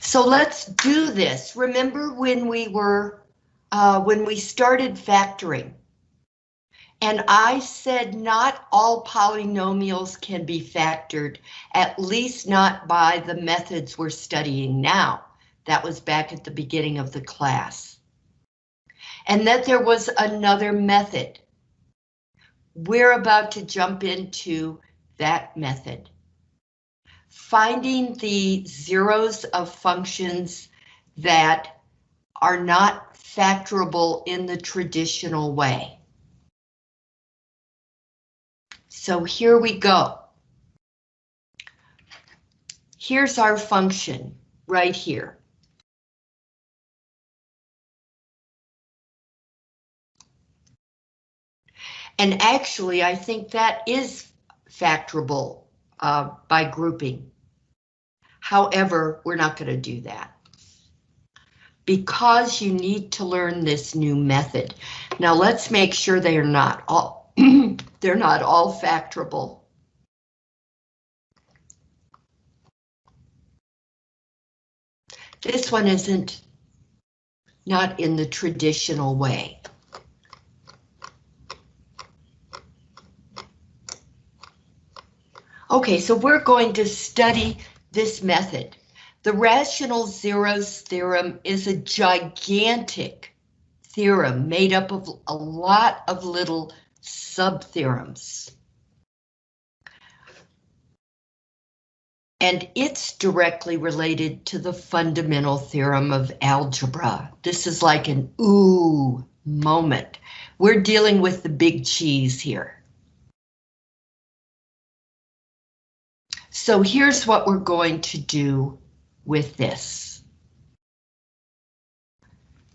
So let's do this. Remember when we were, uh, when we started factoring? And I said not all polynomials can be factored, at least not by the methods we're studying now. That was back at the beginning of the class. And that there was another method. We're about to jump into that method. Finding the zeros of functions that are not factorable in the traditional way. So here we go. Here's our function right here. And actually, I think that is factorable uh, by grouping. However, we're not going to do that. Because you need to learn this new method. Now let's make sure they are not all, they're not all factorable. This one isn't not in the traditional way. Okay, so we're going to study this method. The rational zeros theorem is a gigantic theorem made up of a lot of little sub-theorems. And it's directly related to the fundamental theorem of algebra. This is like an ooh moment. We're dealing with the big cheese here. So here's what we're going to do with this.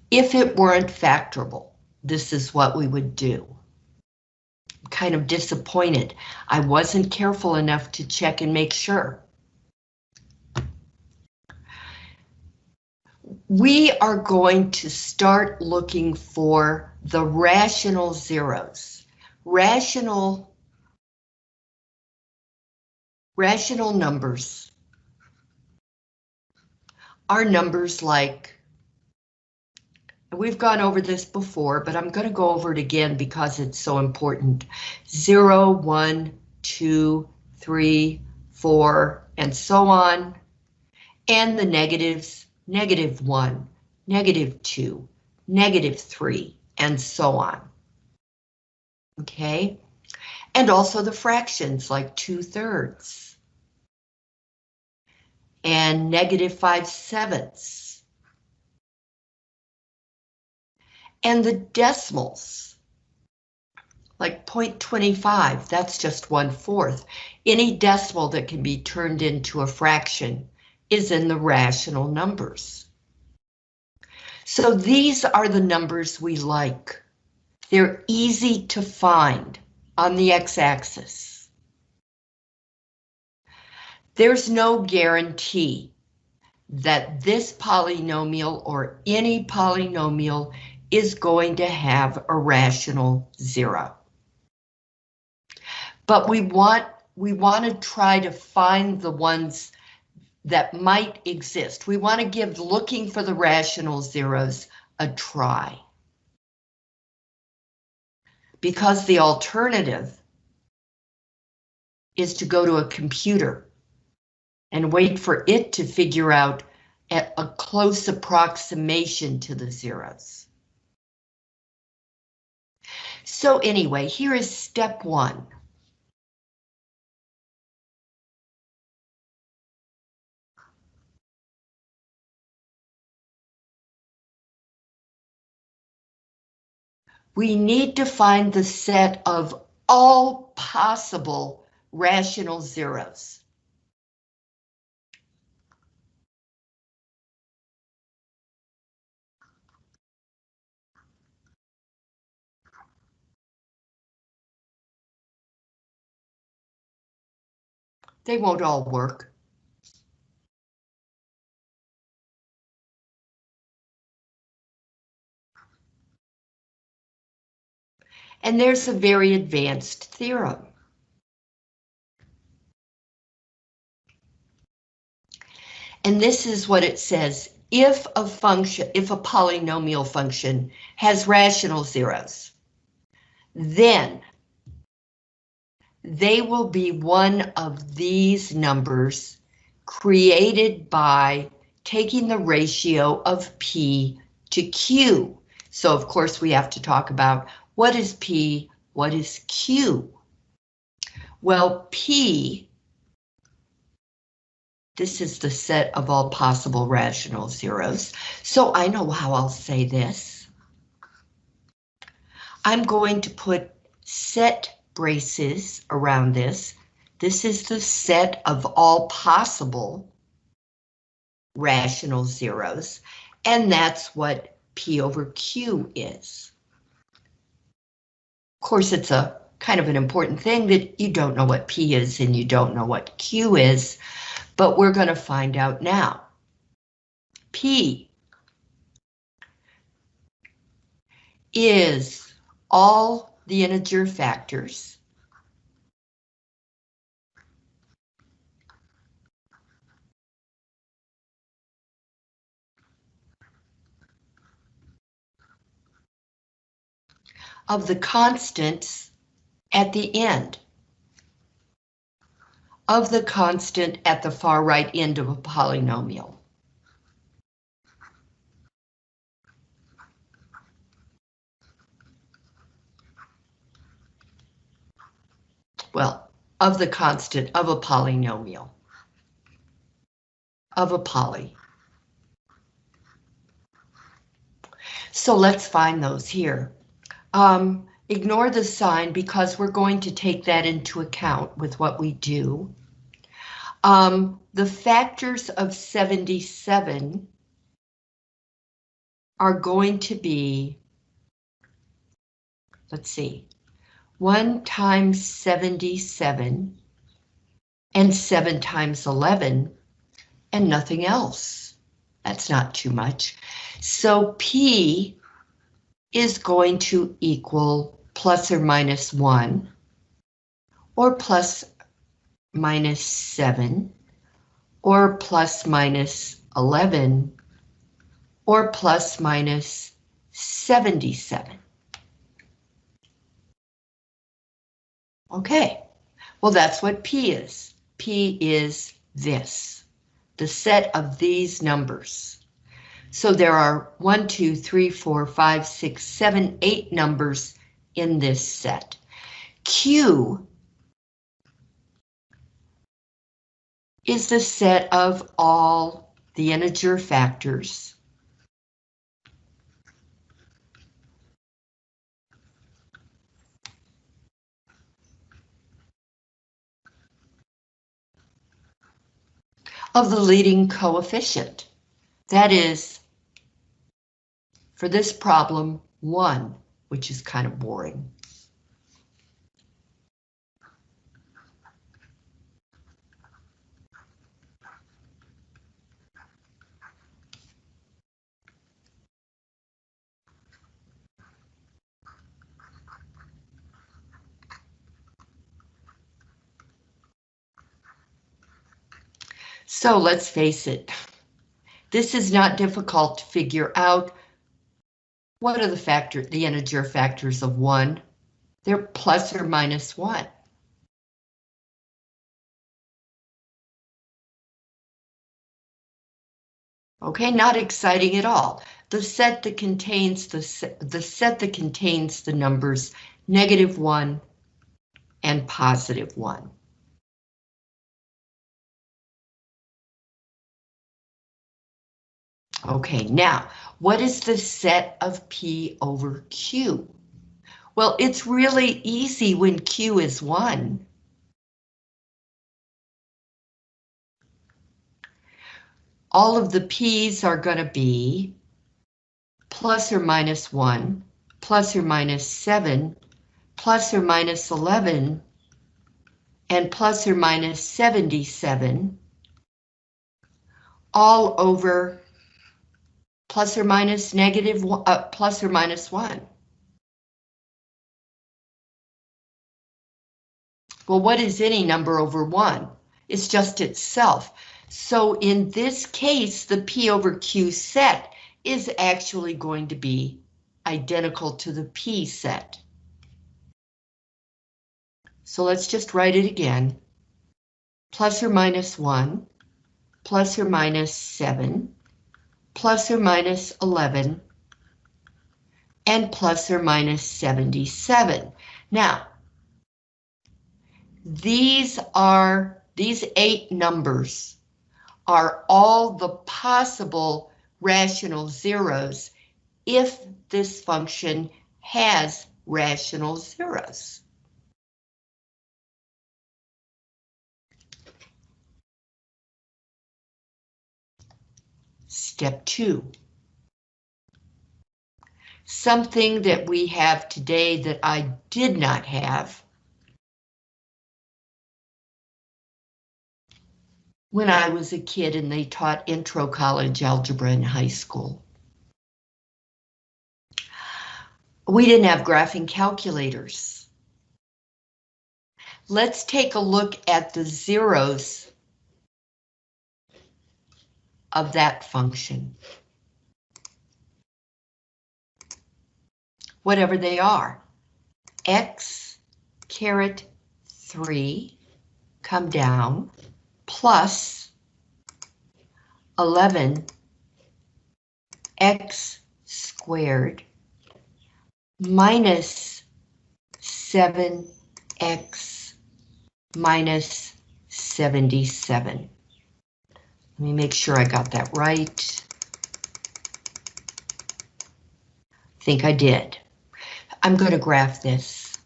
If it weren't factorable, this is what we would do. I'm kind of disappointed. I wasn't careful enough to check and make sure. We are going to start looking for the rational zeros. Rational Rational numbers are numbers like, we've gone over this before, but I'm going to go over it again because it's so important. 0, 1, 2, 3, 4, and so on. And the negatives, negative 1, negative 2, negative 3, and so on. Okay, and also the fractions like 2 thirds and negative 5 sevenths. And the decimals, like 0.25, that's just one fourth. Any decimal that can be turned into a fraction is in the rational numbers. So these are the numbers we like. They're easy to find on the x-axis. There's no guarantee that this polynomial or any polynomial is going to have a rational zero. But we want we want to try to find the ones that might exist. We want to give looking for the rational zeros a try because the alternative is to go to a computer and wait for it to figure out a close approximation to the zeros. So anyway, here is step one. we need to find the set of all possible rational zeros. They won't all work. And there's a very advanced theorem. And this is what it says. If a function, if a polynomial function has rational zeros, then they will be one of these numbers created by taking the ratio of P to Q. So of course we have to talk about what is P, what is Q? Well, P, this is the set of all possible rational zeros. So I know how I'll say this. I'm going to put set braces around this. This is the set of all possible rational zeros, and that's what P over Q is. Of course, it's a kind of an important thing that you don't know what P is and you don't know what Q is, but we're going to find out now. P is all the integer factors of the constants at the end of the constant at the far right end of a polynomial. Well, of the constant of a polynomial. Of a poly. So let's find those here. Um, ignore the sign because we're going to take that into account with what we do. Um, the factors of 77 are going to be, let's see, 1 times 77 and 7 times 11 and nothing else. That's not too much. So P is going to equal plus or minus 1, or plus minus 7, or plus minus 11, or plus minus 77. Okay, well that's what P is. P is this, the set of these numbers. So there are one, two, three, four, five, six, seven, eight numbers in this set. Q is the set of all the integer factors. Of the leading coefficient. That is for this problem, one, which is kind of boring. So let's face it, this is not difficult to figure out what are the factor, the integer factors of one? They're plus or minus one. Okay, not exciting at all. The set that contains the the set that contains the numbers negative one and positive one. Okay, now, what is the set of P over Q? Well, it's really easy when Q is 1. All of the P's are going to be plus or minus 1, plus or minus 7, plus or minus 11, and plus or minus 77, all over plus or minus negative, uh, plus or minus one. Well, what is any number over one? It's just itself. So in this case, the P over Q set is actually going to be identical to the P set. So let's just write it again. Plus or minus 1, plus or minus 7, plus or minus 11, and plus or minus 77. Now, these are, these eight numbers are all the possible rational zeros if this function has rational zeros. Step two. Something that we have today that I did not have when I was a kid and they taught intro college algebra in high school. We didn't have graphing calculators. Let's take a look at the zeros of that function. Whatever they are. X caret 3 come down plus 11 x squared minus 7x minus 77. Let me make sure I got that right. I think I did. I'm going to graph this.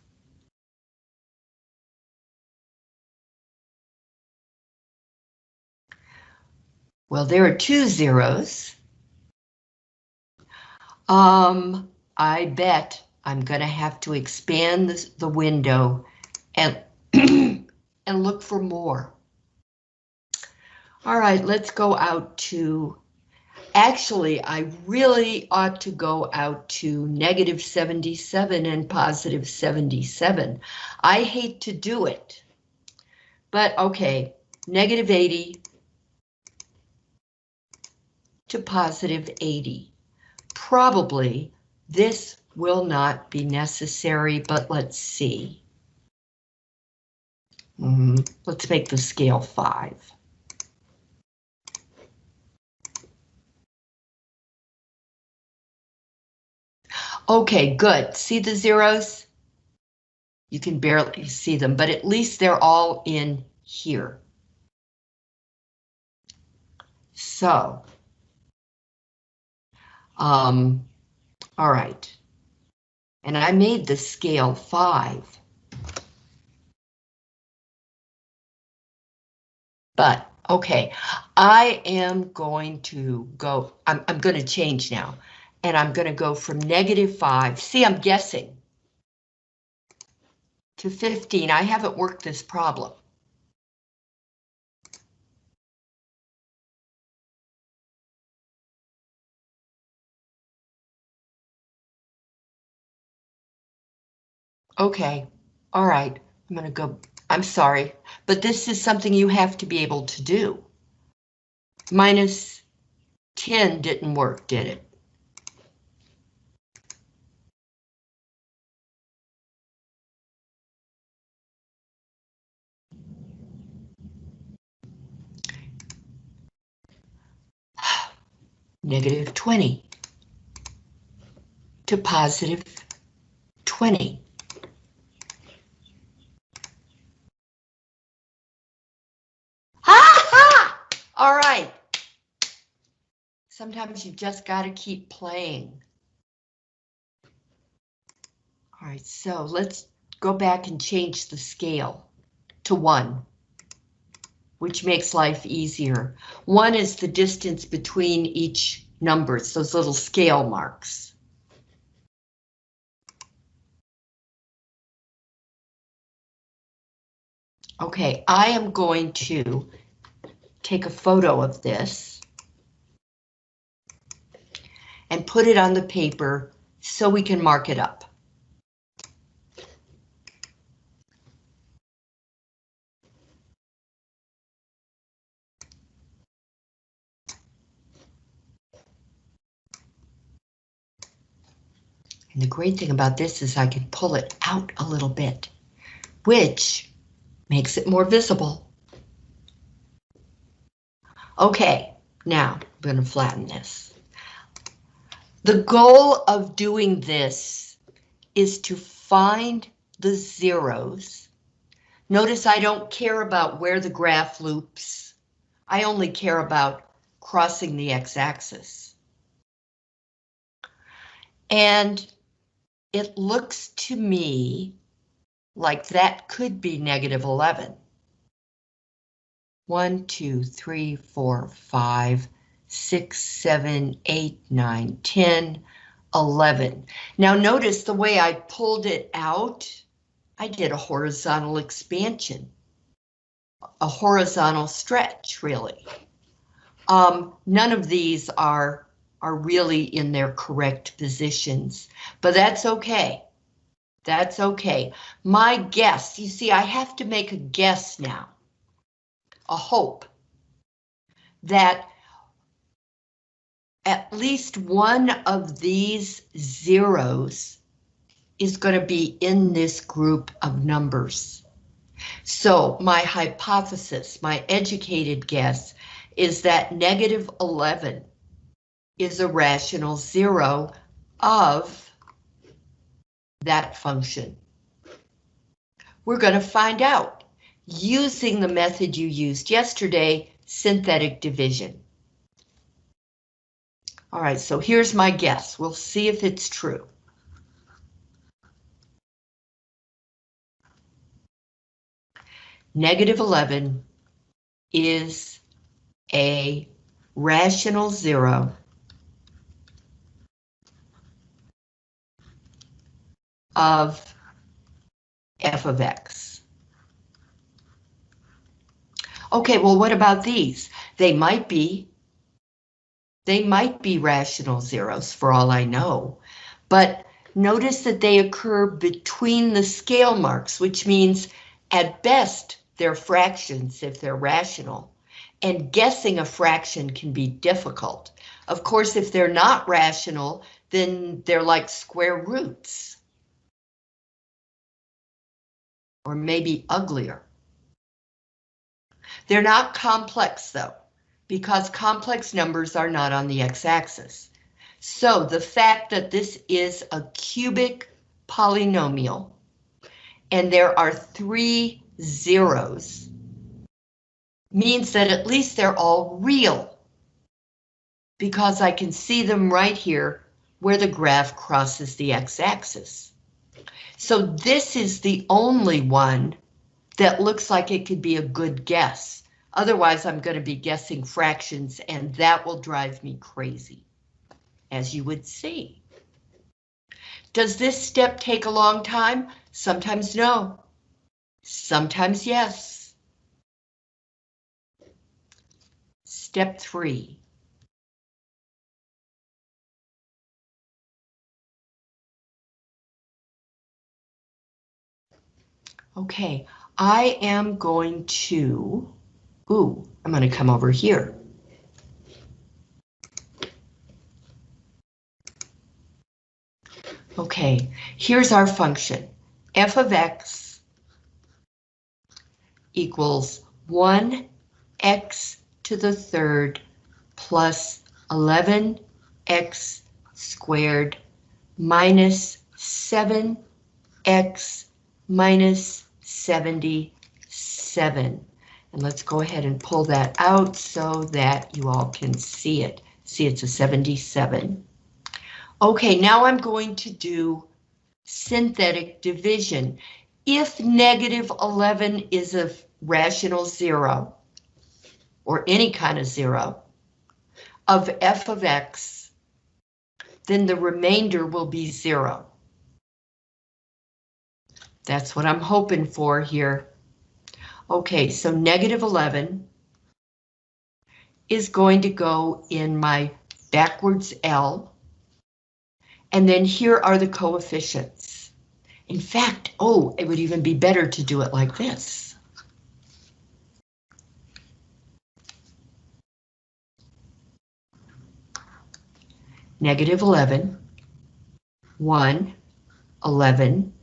Well, there are two zeros. Um, I bet I'm going to have to expand this, the window and, and look for more. All right, let's go out to, actually, I really ought to go out to negative 77 and positive 77. I hate to do it, but okay, negative 80 to positive 80. Probably this will not be necessary, but let's see. Mm. Let's make the scale 5. Okay, good. See the zeros? You can barely see them, but at least they're all in here. So, um, all right. And I made the scale five. But, okay, I am going to go, I'm, I'm going to change now and I'm going to go from negative 5. See, I'm guessing. To 15. I haven't worked this problem. Okay, all right, I'm gonna go, I'm sorry, but this is something you have to be able to do. Minus 10 didn't work, did it? Negative 20 to positive 20. Ha ha! All right. Sometimes you just got to keep playing. All right, so let's go back and change the scale to one which makes life easier. One is the distance between each numbers, those little scale marks. Okay, I am going to take a photo of this and put it on the paper so we can mark it up. And the great thing about this is I can pull it out a little bit, which makes it more visible. Okay, now I'm going to flatten this. The goal of doing this is to find the zeros. Notice I don't care about where the graph loops. I only care about crossing the x-axis. And it looks to me like that could be negative 11. 1, 2, 3, 4, 5, 6, 7, 8, 9, 10, 11. Now notice the way I pulled it out, I did a horizontal expansion, a horizontal stretch, really. Um, none of these are, are really in their correct positions, but that's okay. That's okay. My guess, you see, I have to make a guess now, a hope, that at least one of these zeros is going to be in this group of numbers. So my hypothesis, my educated guess, is that negative 11 is a rational zero of that function. We're going to find out using the method you used yesterday, synthetic division. All right, so here's my guess. We'll see if it's true. Negative 11 is a rational zero of f of x. Okay, well, what about these? They might be. They might be rational zeros for all I know, but notice that they occur between the scale marks, which means at best they're fractions if they're rational, and guessing a fraction can be difficult. Of course, if they're not rational, then they're like square roots. Or maybe uglier. They're not complex though because complex numbers are not on the x-axis. So the fact that this is a cubic polynomial and there are three zeros means that at least they're all real because I can see them right here where the graph crosses the x-axis. So this is the only one that looks like it could be a good guess. Otherwise, I'm going to be guessing fractions and that will drive me crazy, as you would see. Does this step take a long time? Sometimes no. Sometimes yes. Step three. Okay, I am going to Ooh, I'm going to come over here. Okay, here's our function. f of x equals 1x to the third plus 11x squared minus 7x minus 77. And let's go ahead and pull that out so that you all can see it. See, it's a 77. Okay, now I'm going to do synthetic division. If negative 11 is a rational zero, or any kind of zero, of f of x, then the remainder will be zero. That's what I'm hoping for here. Okay, so negative 11 is going to go in my backwards L. And then here are the coefficients. In fact, oh, it would even be better to do it like this. Negative 11, 1, 11,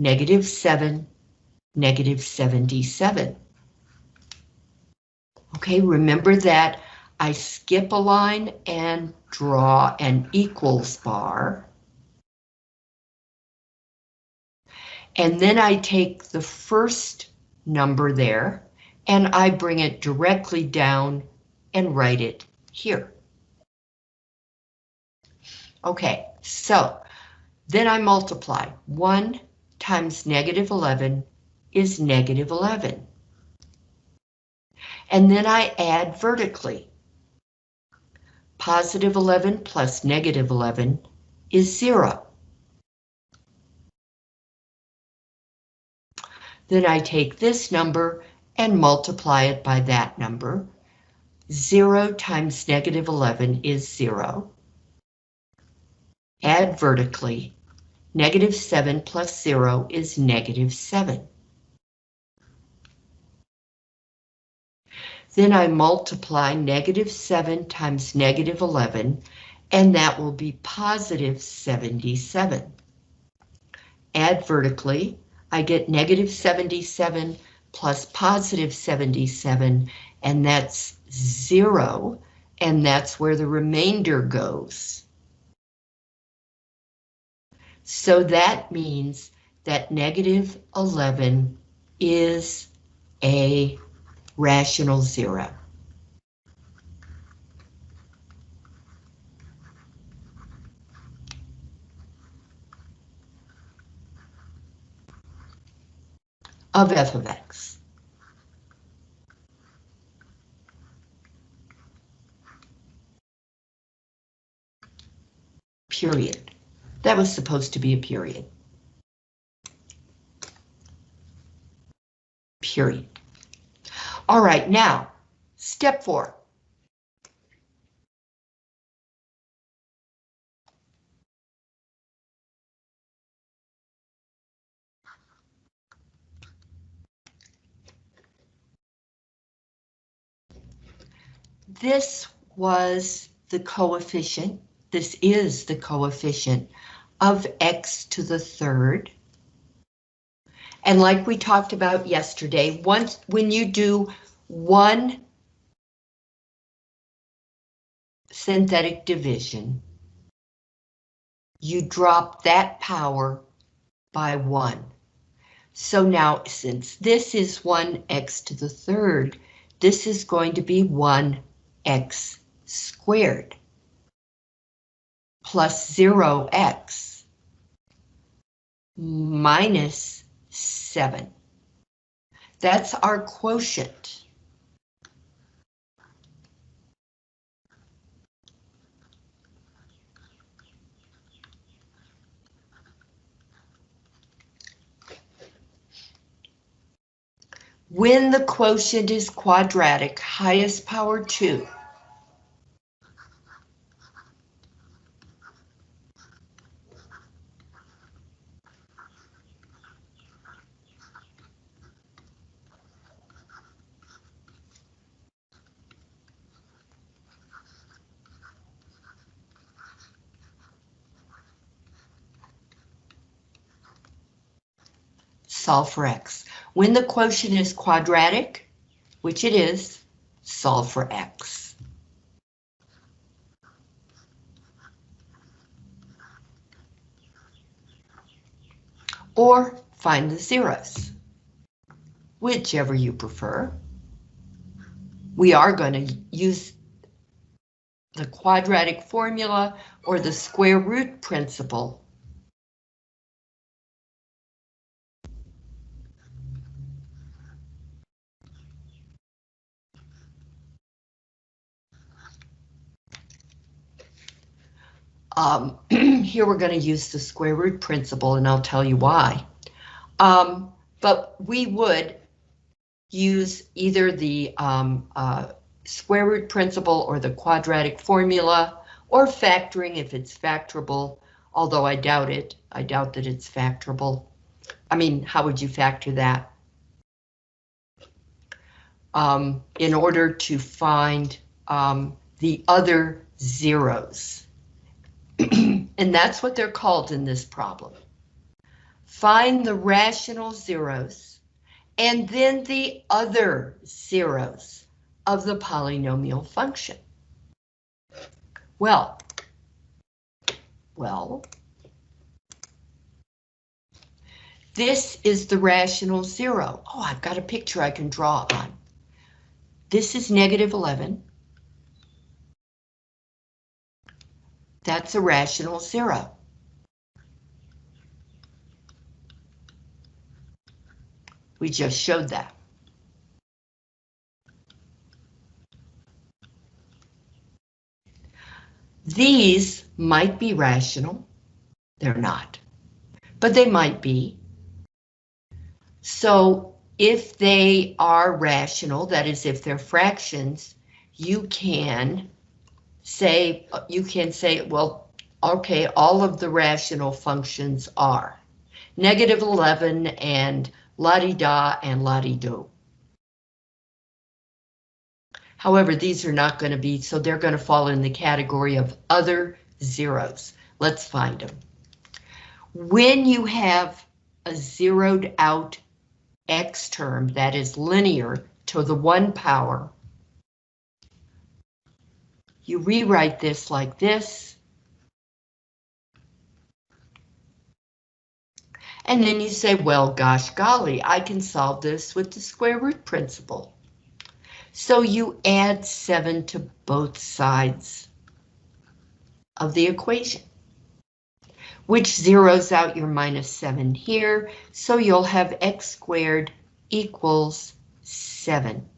negative 7, negative 77. Okay, remember that I skip a line and draw an equals bar. And then I take the first number there and I bring it directly down and write it here. Okay, so then I multiply. 1 times negative 11 is negative 11. And then I add vertically. Positive 11 plus negative 11 is 0. Then I take this number and multiply it by that number. 0 times negative 11 is 0. Add vertically. Negative 7 plus 0 is negative 7. Then I multiply negative 7 times negative 11, and that will be positive 77. Add vertically, I get negative 77 plus positive 77, and that's 0, and that's where the remainder goes. So that means that negative 11 is a rational zero. of f of x. Period. That was supposed to be a period. Period. All right, now, step four. This was the coefficient, this is the coefficient of x to the third. And like we talked about yesterday, once when you do one synthetic division, you drop that power by one. So now, since this is 1x to the third, this is going to be 1x squared plus 0x minus 7. That's our quotient. When the quotient is quadratic, highest power 2, solve for x. When the quotient is quadratic, which it is, solve for x. Or find the zeros, whichever you prefer. We are going to use the quadratic formula or the square root principle Um, here we're going to use the square root principle and I'll tell you why. Um, but we would use either the um, uh, square root principle or the quadratic formula or factoring if it's factorable, although I doubt it. I doubt that it's factorable. I mean, how would you factor that? Um, in order to find um, the other zeros. And that's what they're called in this problem. Find the rational zeros and then the other zeros of the polynomial function. Well, well, this is the rational zero. Oh, I've got a picture I can draw on. This is negative 11. That's a rational zero. We just showed that. These might be rational. They're not, but they might be. So if they are rational, that is if they're fractions, you can say, you can say, well, okay, all of the rational functions are negative 11 and la-di-da and la-di-do. However, these are not going to be, so they're going to fall in the category of other zeros. Let's find them. When you have a zeroed out x term that is linear to the one power, you rewrite this like this. And then you say, well, gosh golly, I can solve this with the square root principle. So you add 7 to both sides of the equation, which zeroes out your minus 7 here, so you'll have x squared equals 7.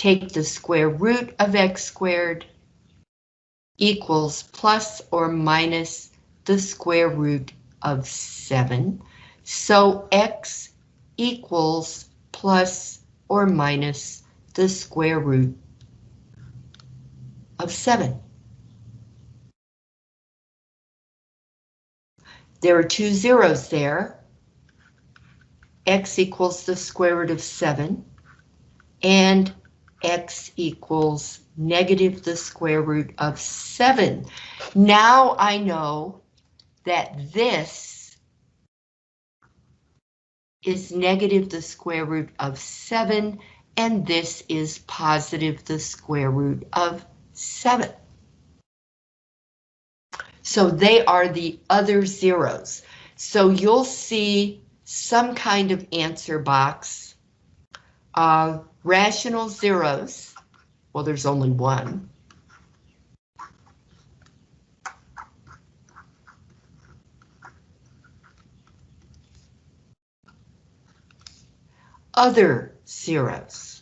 Take the square root of x squared equals plus or minus the square root of 7. So x equals plus or minus the square root of 7. There are two zeros there. x equals the square root of 7, and x equals negative the square root of 7. Now I know that this is negative the square root of 7, and this is positive the square root of 7. So they are the other zeros. So you'll see some kind of answer box. Uh, rational zeros, well there's only one. Other zeros.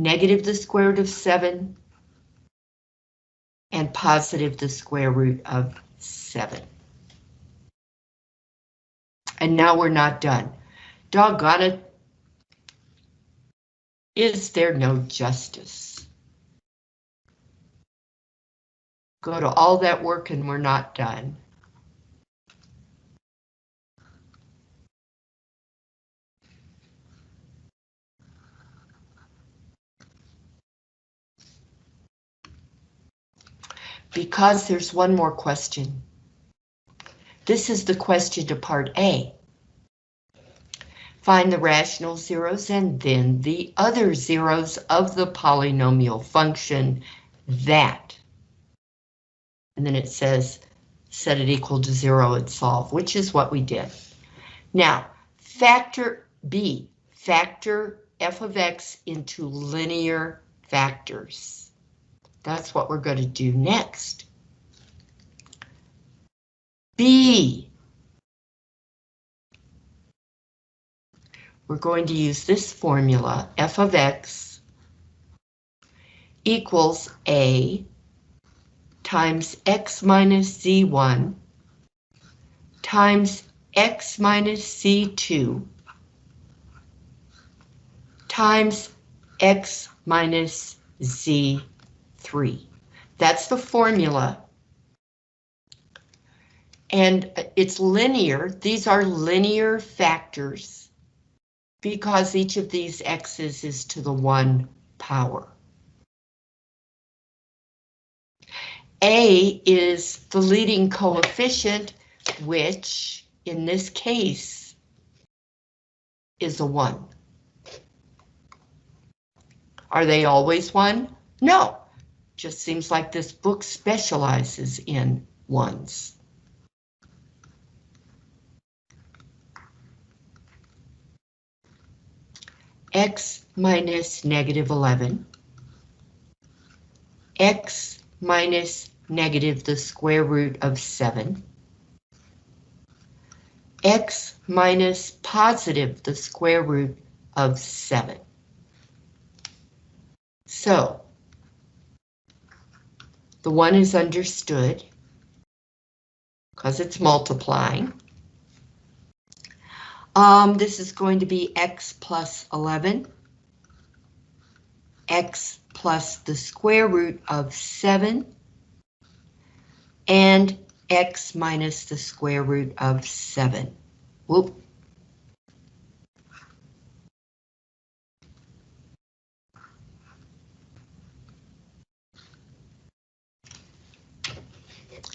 negative the square root of 7, and positive the square root of 7. And now we're not done. Doggone it. Is there no justice? Go to all that work and we're not done. Because there's one more question. This is the question to part A. Find the rational zeros and then the other zeros of the polynomial function that. And then it says set it equal to zero and solve, which is what we did. Now, factor B, factor f of x into linear factors. That's what we're going to do next. B. We're going to use this formula, f of x equals a times x minus z1 times x minus c2 times x minus z 3. That's the formula. And it's linear. These are linear factors. because each of these x's is to the one power. A is the leading coefficient, which in this case is a one. Are they always one? No, just seems like this book specializes in ones. x minus negative 11, x minus negative the square root of 7, x minus positive the square root of 7. So, the 1 is understood because it's multiplying. Um, this is going to be x plus 11, x plus the square root of 7, and x minus the square root of 7. Whoop.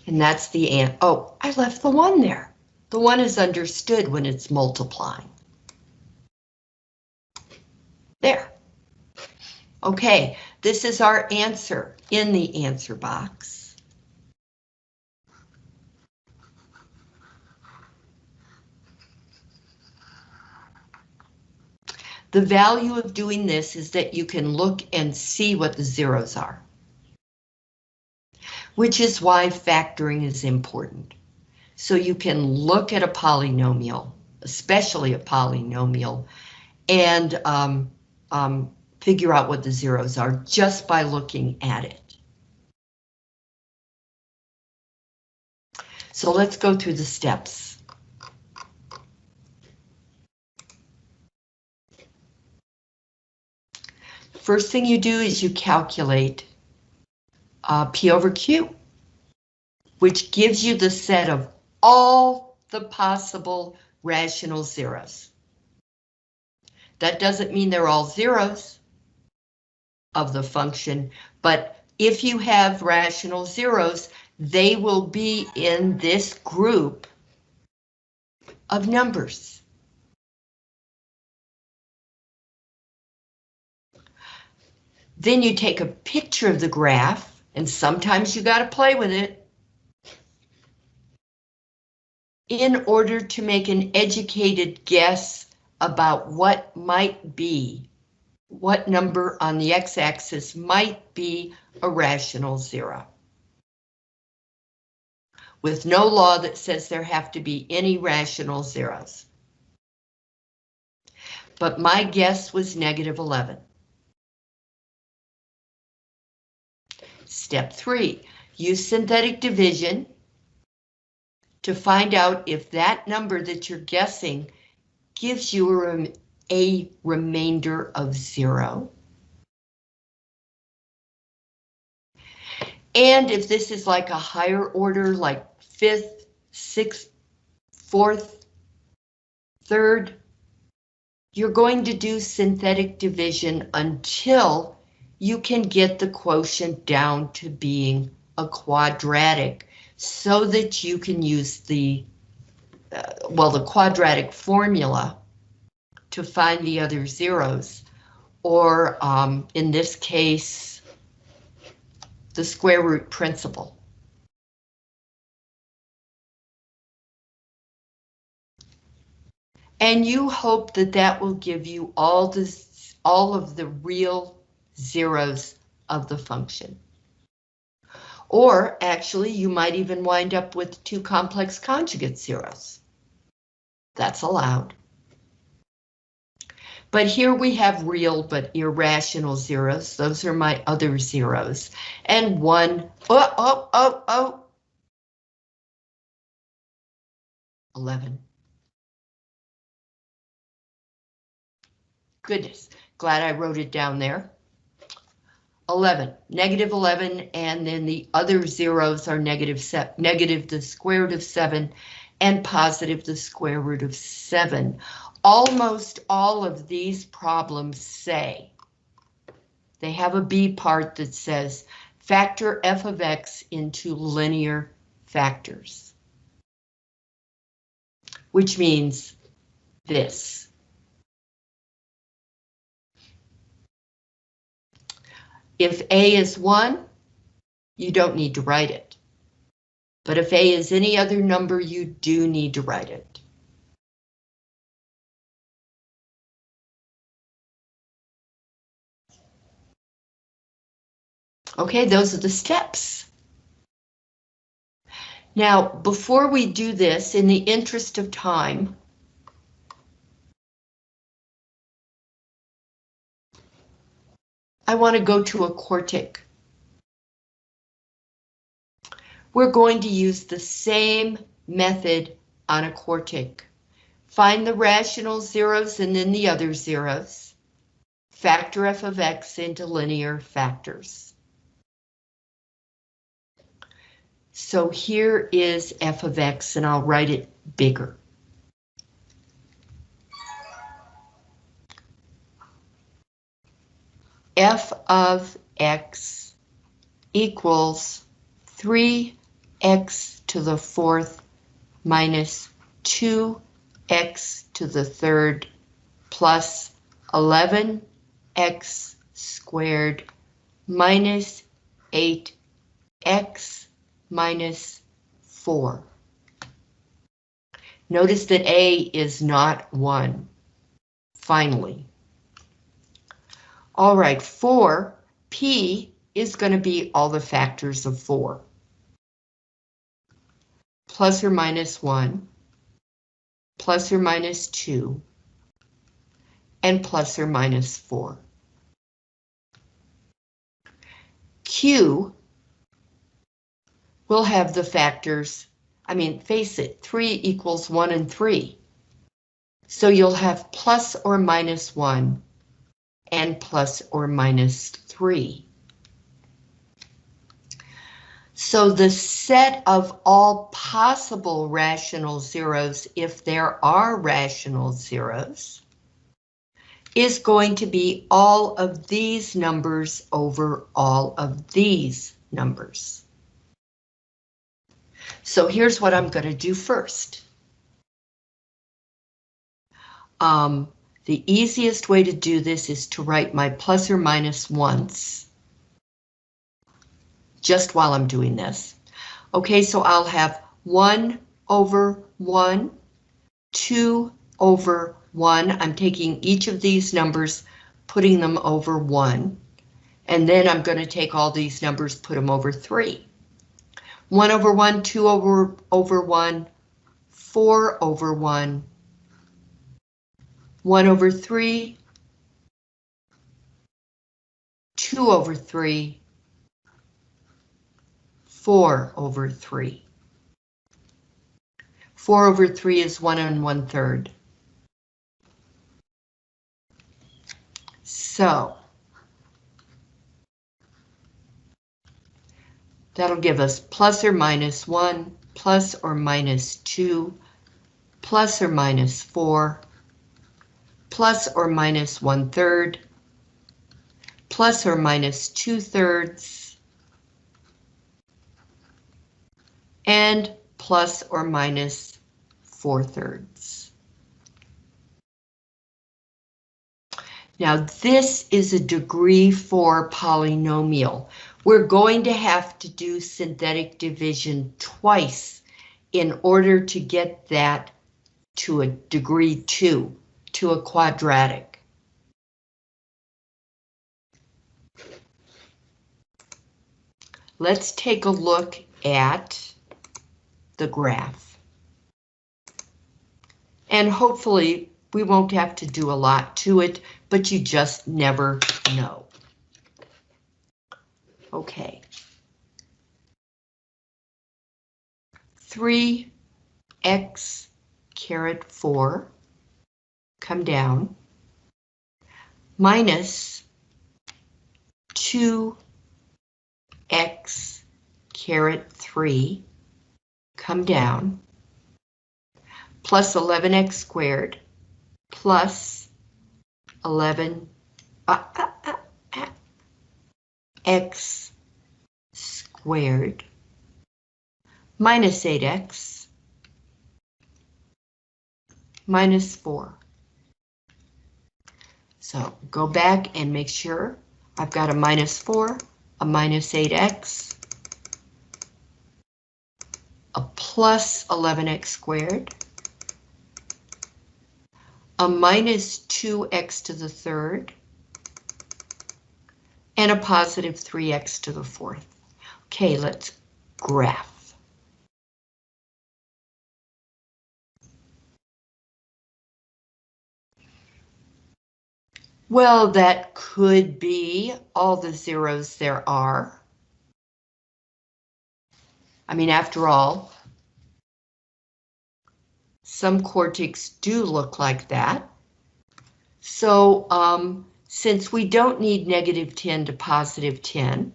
And that's the ant. Oh, I left the one there. The one is understood when it's multiplying. There. Okay, this is our answer in the answer box. The value of doing this is that you can look and see what the zeros are. Which is why factoring is important. So you can look at a polynomial, especially a polynomial, and um, um, figure out what the zeros are just by looking at it. So let's go through the steps. First thing you do is you calculate uh, P over Q, which gives you the set of all the possible rational zeros. That doesn't mean they're all zeros of the function, but if you have rational zeros, they will be in this group of numbers. Then you take a picture of the graph, and sometimes you got to play with it. in order to make an educated guess about what might be, what number on the x-axis might be a rational zero. With no law that says there have to be any rational zeros. But my guess was negative 11. Step three, use synthetic division to find out if that number that you're guessing gives you a, rem a remainder of zero. And if this is like a higher order, like fifth, sixth, fourth, third, you're going to do synthetic division until you can get the quotient down to being a quadratic so that you can use the, uh, well, the quadratic formula to find the other zeros, or um, in this case, the square root principle. And you hope that that will give you all this, all of the real zeros of the function. Or actually, you might even wind up with two complex conjugate zeros. That's allowed. But here we have real but irrational zeros. Those are my other zeros. And one, oh, oh, oh, oh. 11. Goodness, glad I wrote it down there. 11, negative 11, and then the other zeros are negative, negative the square root of 7 and positive the square root of 7. Almost all of these problems say, they have a B part that says, factor f of x into linear factors. Which means this. If A is 1, you don't need to write it. But if A is any other number, you do need to write it. Okay, those are the steps. Now, before we do this, in the interest of time, I want to go to a quartic. We're going to use the same method on a quartic. Find the rational zeros and then the other zeros. Factor f of x into linear factors. So here is f of x and I'll write it bigger. F of x equals 3x to the fourth minus 2x to the third plus 11x squared minus 8x minus 4. Notice that A is not 1. Finally. All right, 4, P is going to be all the factors of 4. Plus or minus 1, plus or minus 2, and plus or minus 4. Q will have the factors, I mean, face it, 3 equals 1 and 3. So you'll have plus or minus 1 and plus or minus 3. So the set of all possible rational zeros, if there are rational zeros, is going to be all of these numbers over all of these numbers. So here's what I'm going to do first. Um, the easiest way to do this is to write my plus or minus once. Just while I'm doing this. Okay, so I'll have 1 over 1, 2 over 1. I'm taking each of these numbers, putting them over 1. And then I'm going to take all these numbers, put them over 3. 1 over 1, 2 over, over 1, 4 over 1, 1 over 3, 2 over 3, 4 over 3. 4 over 3 is 1 and 1 third. So, that'll give us plus or minus 1, plus or minus 2, plus or minus 4, plus or minus one third, plus or minus two thirds, and plus or minus four thirds. Now this is a degree four polynomial. We're going to have to do synthetic division twice in order to get that to a degree two to a quadratic. Let's take a look at the graph. And hopefully we won't have to do a lot to it, but you just never know. Okay. 3x caret 4 come down, minus 2x caret 3 come down, plus 11x squared plus 11 uh, uh, uh, uh, x squared minus 8x minus 4. So go back and make sure I've got a minus 4, a minus 8x, a plus 11x squared, a minus 2x to the third, and a positive 3x to the fourth. Okay, let's graph. Well, that could be all the zeros there are. I mean, after all, some quartics do look like that. So um, since we don't need negative 10 to positive 10,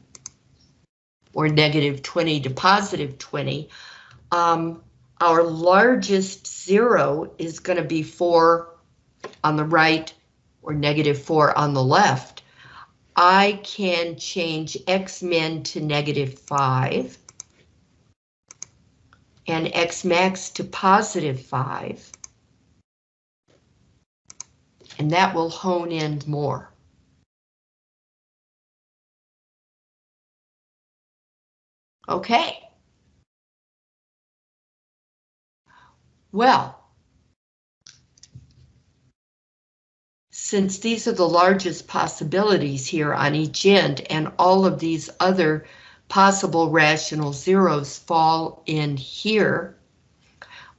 or negative 20 to positive 20, um, our largest zero is going to be 4 on the right or negative 4 on the left. I can change x min to negative 5 and x max to positive 5. And that will hone in more. Okay. Well, since these are the largest possibilities here on each end and all of these other possible rational zeros fall in here,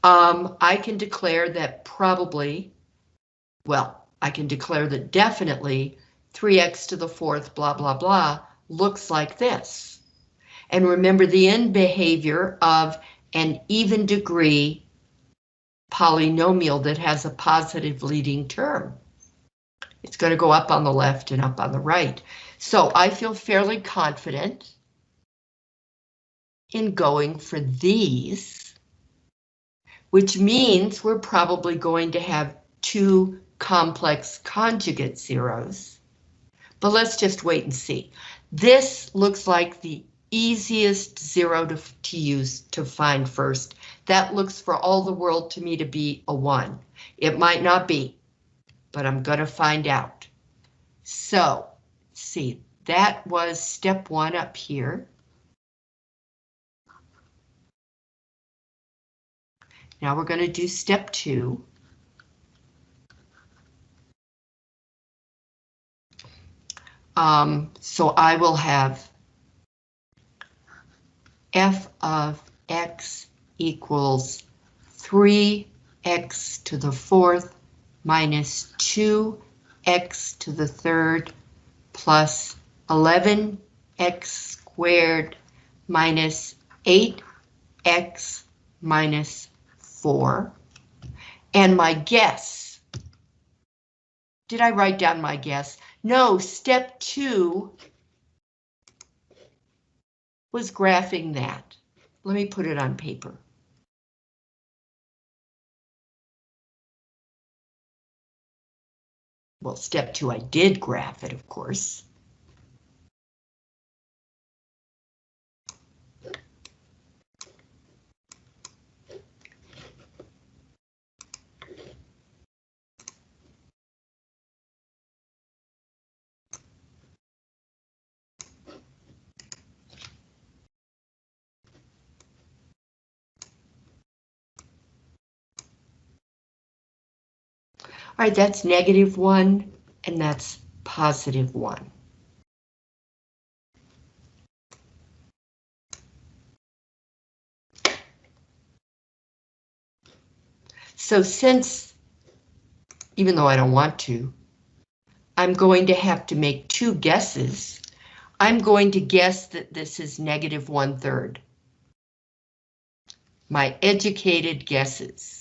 um, I can declare that probably, well, I can declare that definitely 3x to the fourth blah blah blah looks like this. And remember the end behavior of an even degree polynomial that has a positive leading term. It's going to go up on the left and up on the right. So I feel fairly confident in going for these, which means we're probably going to have two complex conjugate zeros. But let's just wait and see. This looks like the easiest zero to, to use to find first. That looks for all the world to me to be a one. It might not be, but I'm going to find out. So, see, that was step one up here. Now we're going to do step two. Um, so I will have f of x equals 3x to the fourth minus 2x to the third plus 11x squared minus 8x minus 4. And my guess, did I write down my guess? No, step two was graphing that. Let me put it on paper. Well, step two, I did graph it, of course. All right, that's negative one, and that's positive one. So since, even though I don't want to, I'm going to have to make two guesses. I'm going to guess that this is negative one third. My educated guesses.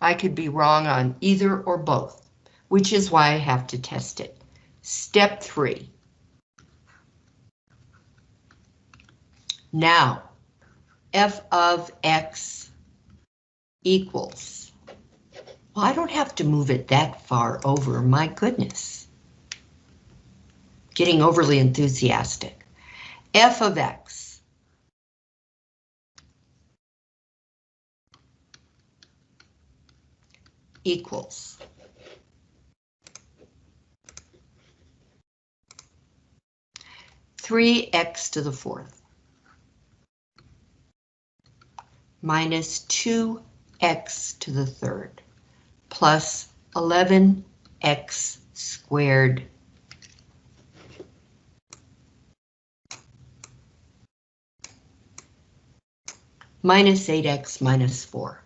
I could be wrong on either or both, which is why I have to test it. Step three. Now, f of x equals. Well, I don't have to move it that far over, my goodness. Getting overly enthusiastic. f of x equals. Three x to the fourth minus 2x to the third plus 11x squared minus 8x minus 4.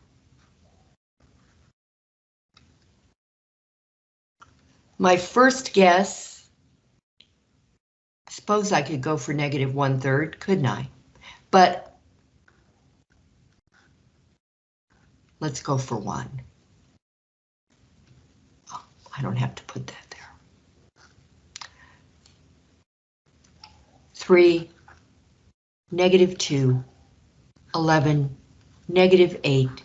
My first guess, I suppose I could go for negative one third, couldn't I? But Let's go for one. Oh, I don't have to put that there. Three, negative two, 11, negative eight,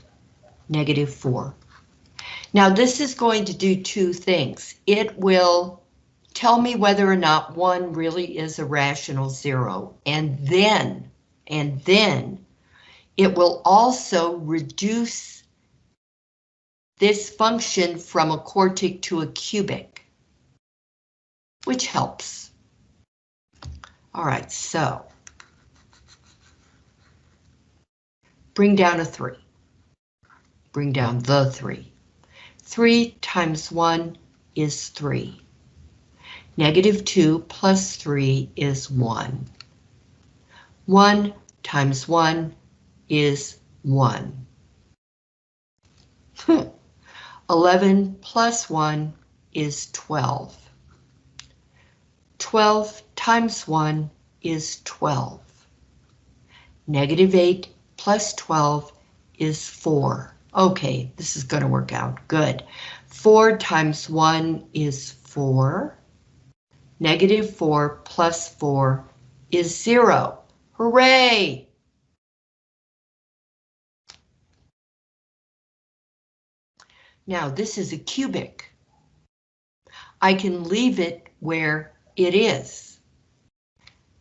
negative four. Now this is going to do two things. It will tell me whether or not one really is a rational zero, and then, and then it will also reduce this function from a quartic to a cubic, which helps. All right, so bring down a three. Bring down the three. Three times one is three. Negative two plus three is one. One times one is one. Hmm. 11 plus 1 is 12. 12 times 1 is 12. Negative 8 plus 12 is 4. Okay, this is going to work out. Good. 4 times 1 is 4. Negative 4 plus 4 is 0. Hooray! Now this is a cubic. I can leave it where it is.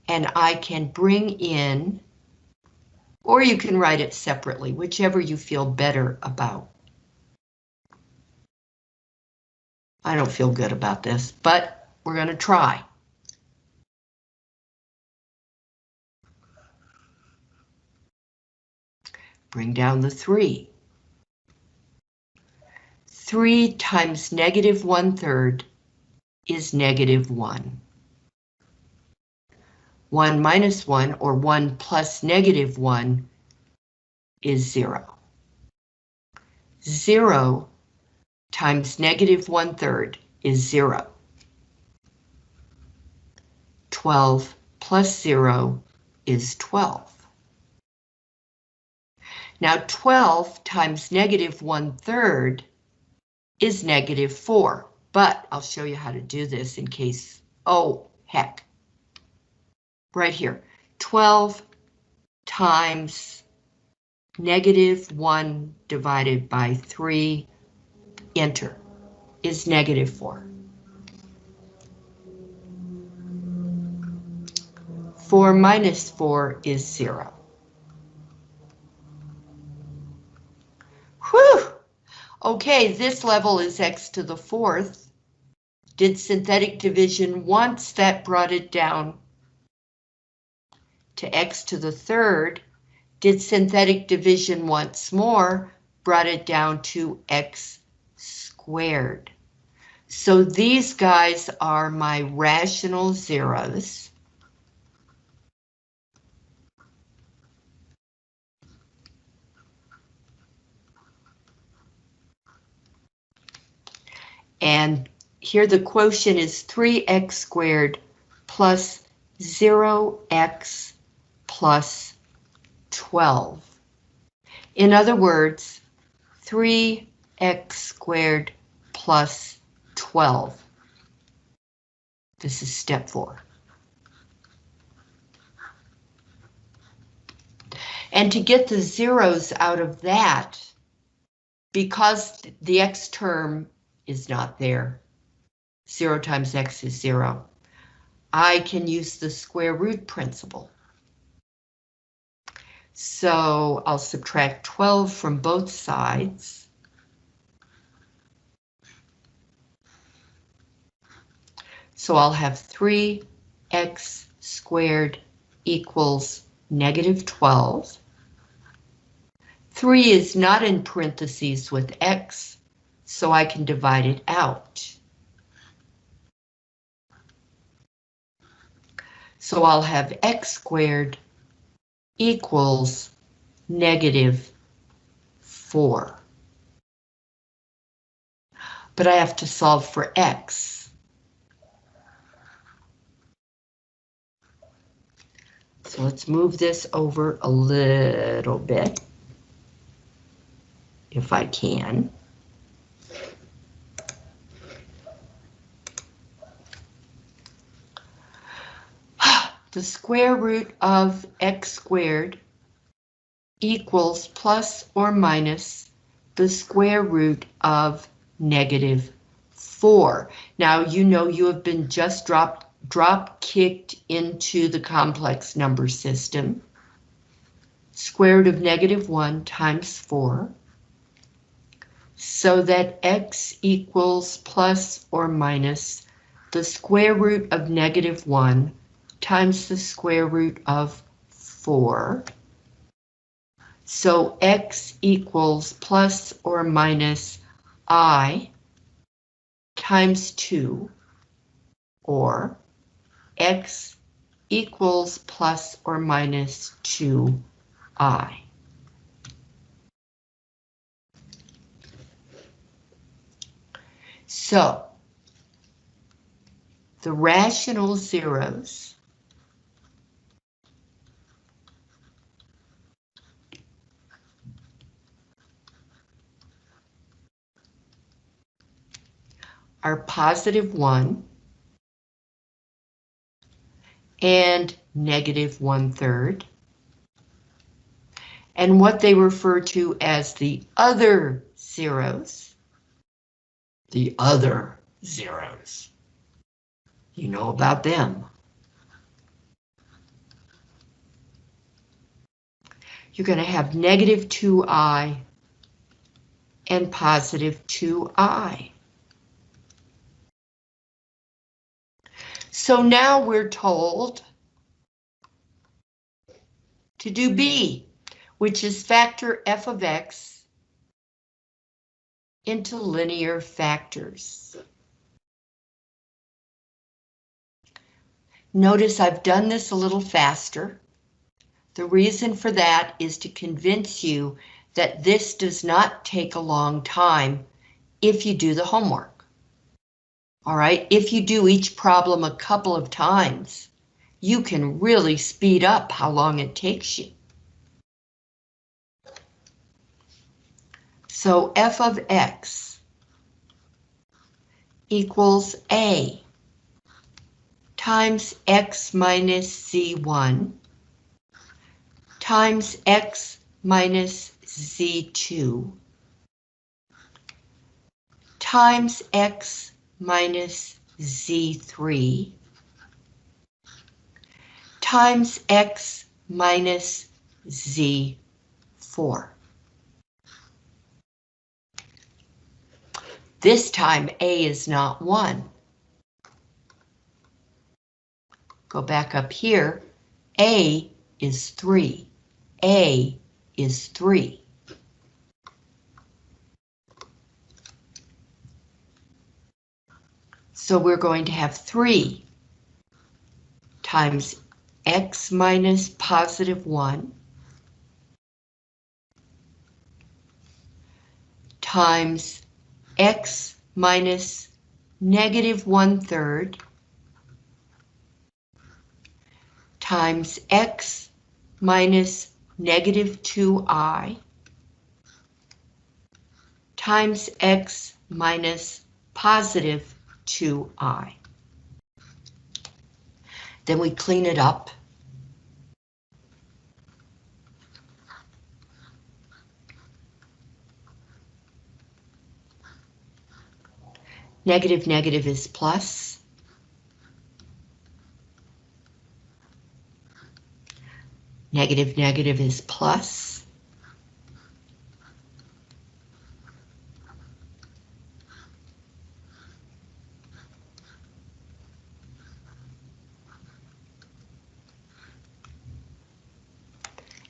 And I can bring in, or you can write it separately, whichever you feel better about. I don't feel good about this, but we're going to try. Bring down the 3. 3 times negative 1 third is negative 1. 1 minus 1, or 1 plus negative 1, is 0. 0 times negative 1 third is 0. 12 plus 0 is 12. Now 12 times negative 1 third is negative 4, but I'll show you how to do this in case, oh, heck. Right here, 12 times negative 1 divided by 3, enter, is negative 4. 4 minus 4 is 0. Whew! Okay, this level is x to the fourth. Did synthetic division once, that brought it down to x to the third. Did synthetic division once more, brought it down to x squared. So these guys are my rational zeros. And here the quotient is 3x squared plus 0x plus 12. In other words, 3x squared plus 12. This is step four. And to get the zeros out of that, because the x term is not there, zero times x is zero, I can use the square root principle. So I'll subtract 12 from both sides. So I'll have 3x squared equals negative 12. 3 is not in parentheses with x, so I can divide it out. So I'll have x squared equals negative 4. But I have to solve for x. So let's move this over a little bit, if I can. The square root of x squared equals plus or minus the square root of negative 4. Now you know you have been just dropped drop kicked into the complex number system. Square root of negative 1 times 4. So that x equals plus or minus the square root of negative 1 times the square root of 4. So x equals plus or minus i times 2, or x equals plus or minus 2i. So, the rational zeros are positive 1 and negative 1 third. And what they refer to as the other zeros. The other zeros. You know about them. You're going to have negative 2i and positive 2i. So now we're told to do B, which is factor f of x into linear factors. Notice I've done this a little faster. The reason for that is to convince you that this does not take a long time if you do the homework. All right, if you do each problem a couple of times, you can really speed up how long it takes you. So f of x equals a times x minus z1 times x minus z2 times x minus z3 times x minus z4. This time A is not 1. Go back up here. A is 3. A is 3. So we're going to have 3 times x minus positive 1 times x minus negative 1 third times x minus negative 2i times x minus positive 2i. Then we clean it up. Negative negative is plus. Negative negative is plus.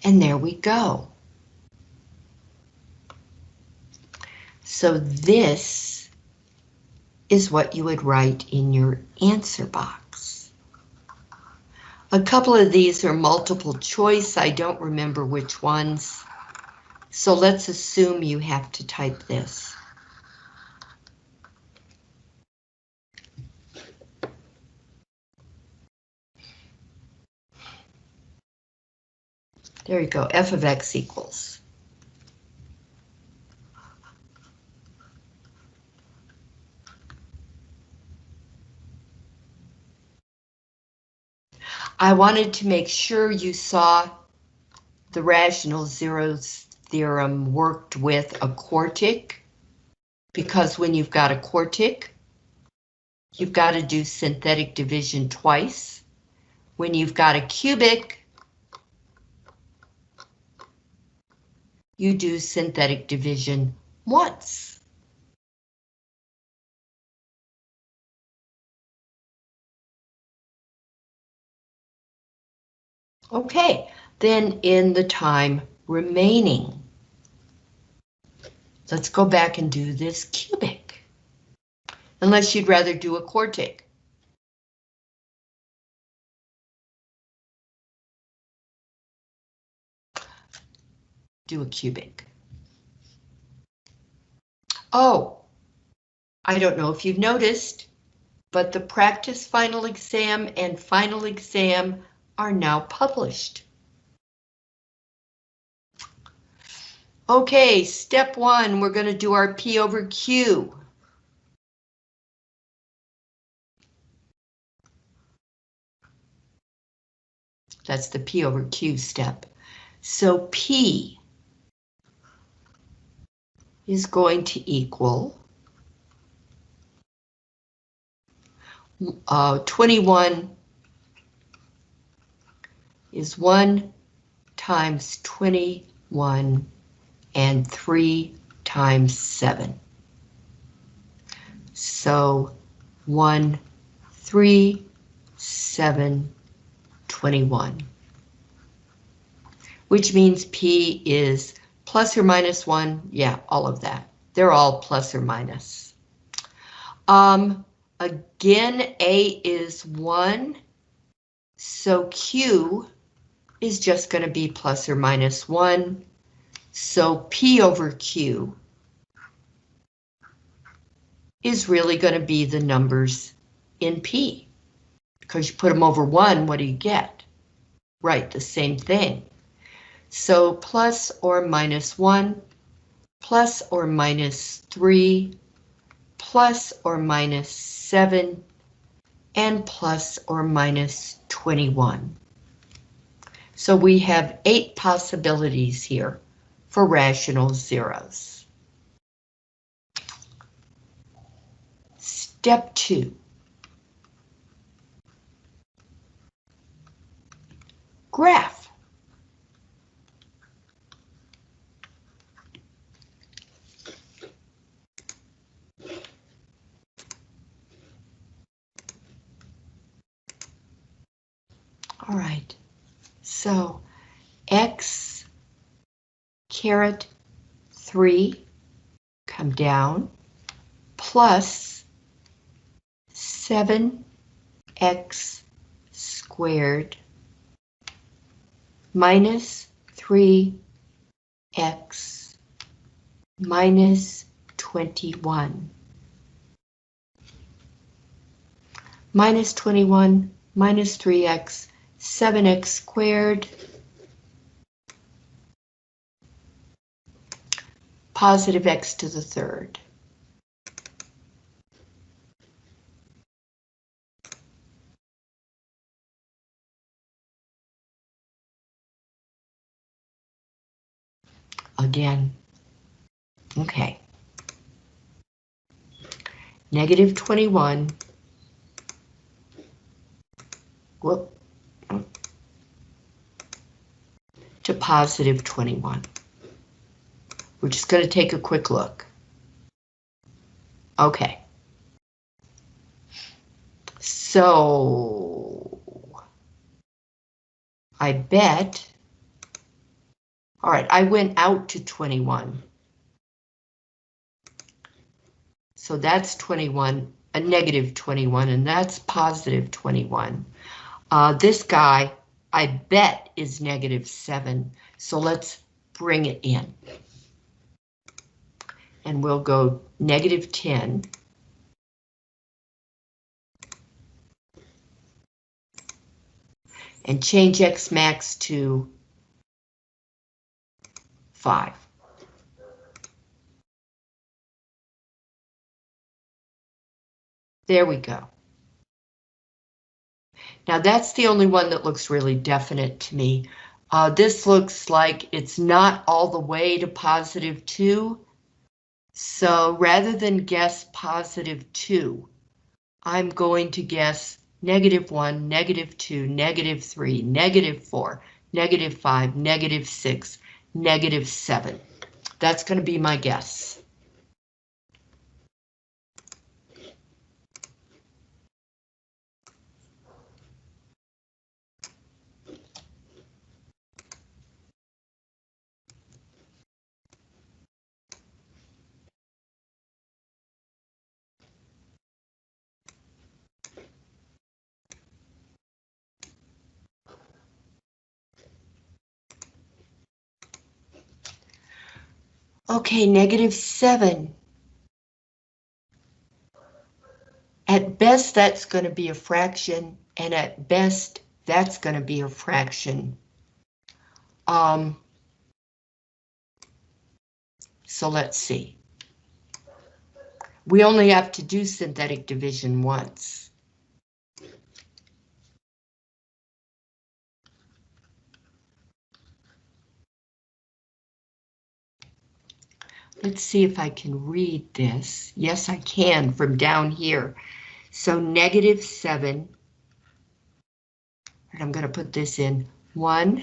And there we go. So this is what you would write in your answer box. A couple of these are multiple choice. I don't remember which ones. So let's assume you have to type this. There you go, f of x equals. I wanted to make sure you saw the rational zeros theorem worked with a quartic, because when you've got a quartic, you've got to do synthetic division twice. When you've got a cubic, you do synthetic division once. Okay, then in the time remaining, let's go back and do this cubic. Unless you'd rather do a quartic. Do a cubic. Oh, I don't know if you've noticed, but the practice final exam and final exam are now published. Okay, step one, we're going to do our P over Q. That's the P over Q step. So P is going to equal uh, 21 is 1 times 21 and 3 times 7. So 1, 3, 7, 21. Which means P is Plus or minus one, yeah, all of that. They're all plus or minus. Um, again, A is one, so Q is just going to be plus or minus one. So P over Q is really going to be the numbers in P. Because you put them over one, what do you get? Right, the same thing. So plus or minus 1, plus or minus 3, plus or minus 7, and plus or minus 21. So we have eight possibilities here for rational zeros. Step 2. Graph. All right, so X caret 3 come down plus 7x squared minus 3x minus 21 minus 21 minus 3x 7x squared positive x to the third. Again, okay. Negative 21, whoop, to positive 21. We're just going to take a quick look. Okay. So, I bet, all right, I went out to 21. So that's 21, a negative 21, and that's positive 21. Uh, this guy, I bet, is negative 7, so let's bring it in. And we'll go negative 10. And change X max to 5. There we go. Now that's the only one that looks really definite to me. Uh, this looks like it's not all the way to positive 2. So rather than guess positive 2, I'm going to guess negative 1, negative 2, negative 3, negative 4, negative 5, negative 6, negative 7. That's going to be my guess. Okay, negative 7. At best, that's going to be a fraction, and at best, that's going to be a fraction. Um, so let's see. We only have to do synthetic division once. Let's see if I can read this. Yes, I can from down here. So negative 7, and I'm going to put this in 1,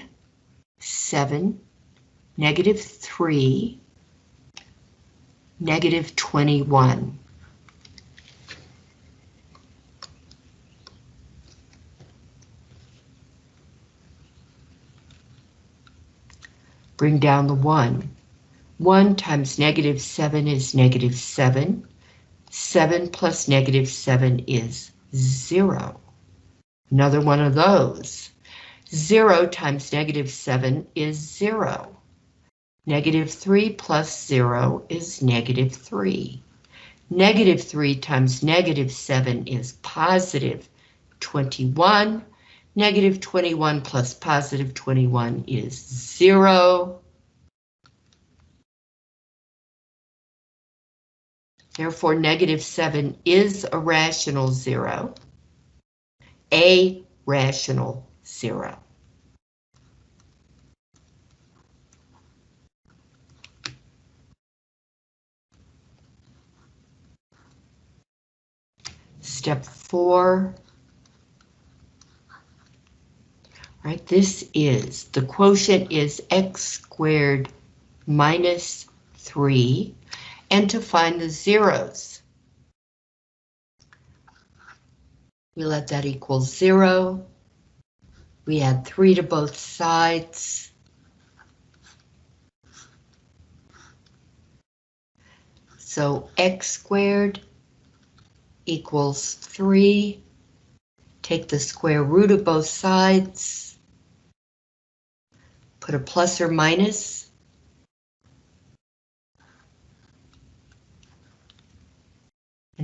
7, negative 3, negative 21. Bring down the 1. 1 times negative 7 is negative 7. 7 plus negative 7 is 0. Another one of those. 0 times negative 7 is 0. Negative 3 plus 0 is negative 3. Negative 3 times negative 7 is positive 21. Negative 21 plus positive 21 is 0. Therefore, negative 7 is a rational zero, a rational zero. Step four. Right, this is, the quotient is x squared minus 3 and to find the zeros. We let that equal zero. We add three to both sides. So x squared equals 3. Take the square root of both sides. Put a plus or minus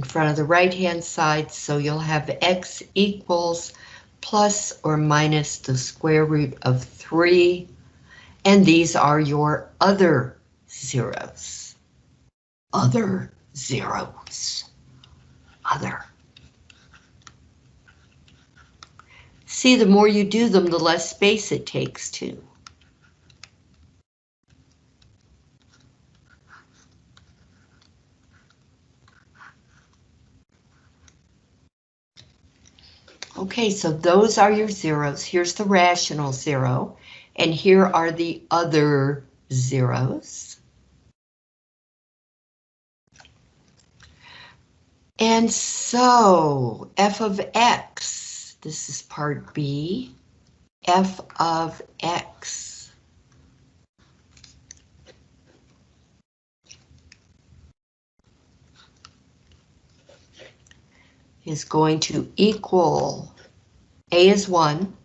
in front of the right-hand side, so you'll have x equals plus or minus the square root of 3, and these are your other zeros. Other zeros. Other. See, the more you do them, the less space it takes to. Okay, so those are your zeros. Here's the rational zero, and here are the other zeros. And so f of x, this is part B, f of x is going to equal A is 1.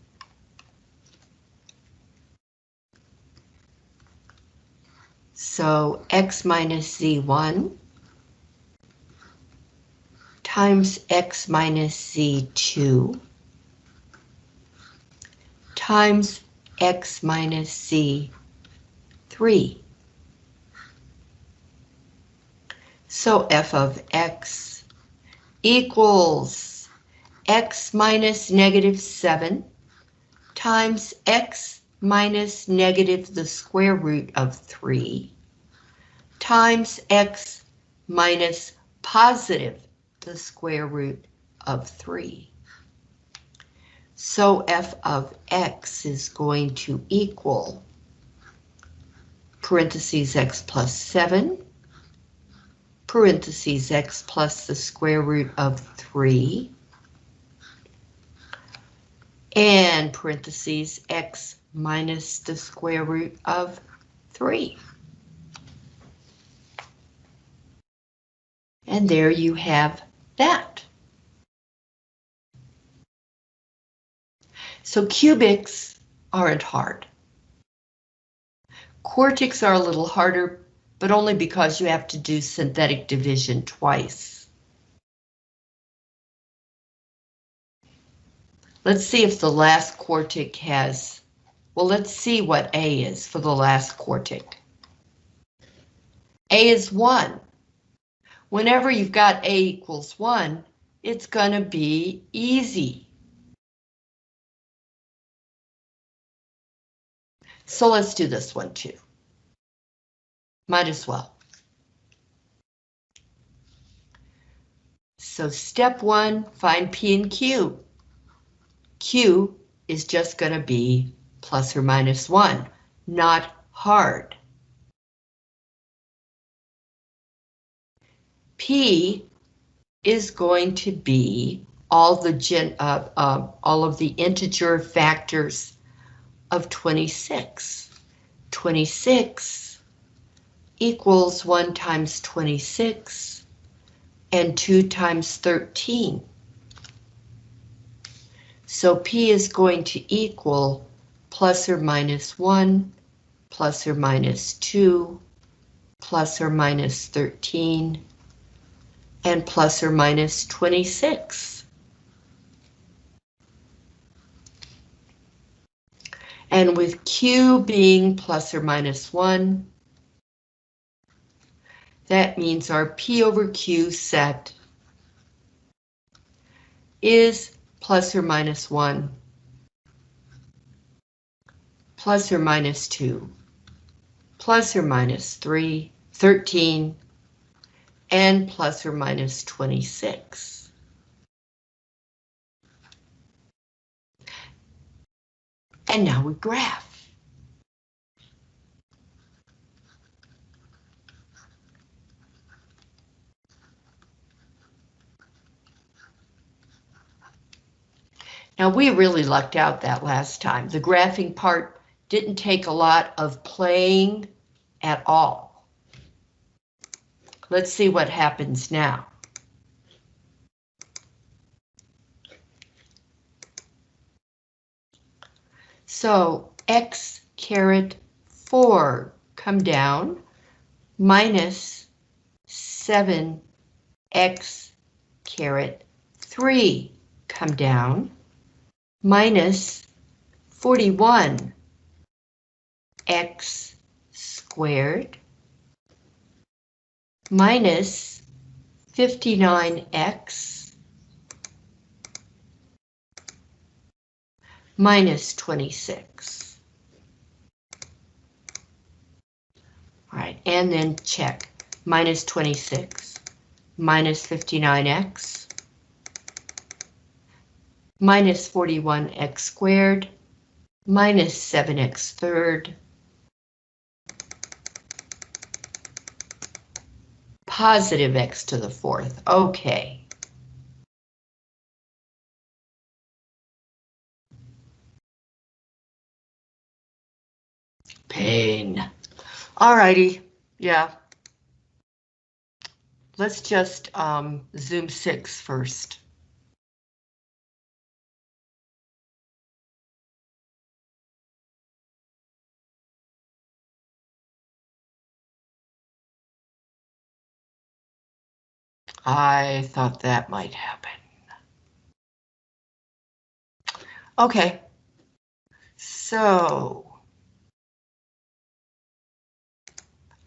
So x minus z1 times x minus z2 times x minus z3. So f of x equals x minus negative 7 times x minus negative the square root of 3 times x minus positive the square root of 3. So f of x is going to equal parentheses x plus 7 parentheses x plus the square root of 3, and parentheses x minus the square root of 3. And there you have that. So cubics aren't hard. Quartics are a little harder but only because you have to do synthetic division twice. Let's see if the last quartic has, well, let's see what A is for the last quartic. A is 1. Whenever you've got A equals 1, it's going to be easy. So let's do this one too. Might as well. So step one, find P and Q. Q is just going to be plus or minus one, not hard. P is going to be all the gen, uh, uh, all of the integer factors of 26. 26 equals 1 times 26 and 2 times 13. So P is going to equal plus or minus 1, plus or minus 2, plus or minus 13, and plus or minus 26. And with Q being plus or minus 1, that means our P over Q set is plus or minus 1, plus or minus 2, plus or minus 3, 13, and plus or minus 26. And now we graph. Now we really lucked out that last time. The graphing part didn't take a lot of playing at all. Let's see what happens now. So x caret 4 come down minus 7x caret 3 come down minus 41 x squared minus 59x minus 26. All right, and then check minus 26 minus 59x minus 41x squared minus 7x third positive x to the fourth. Okay. Pain. Alrighty, yeah. Let's just um, zoom six first. I thought that might happen. Okay, so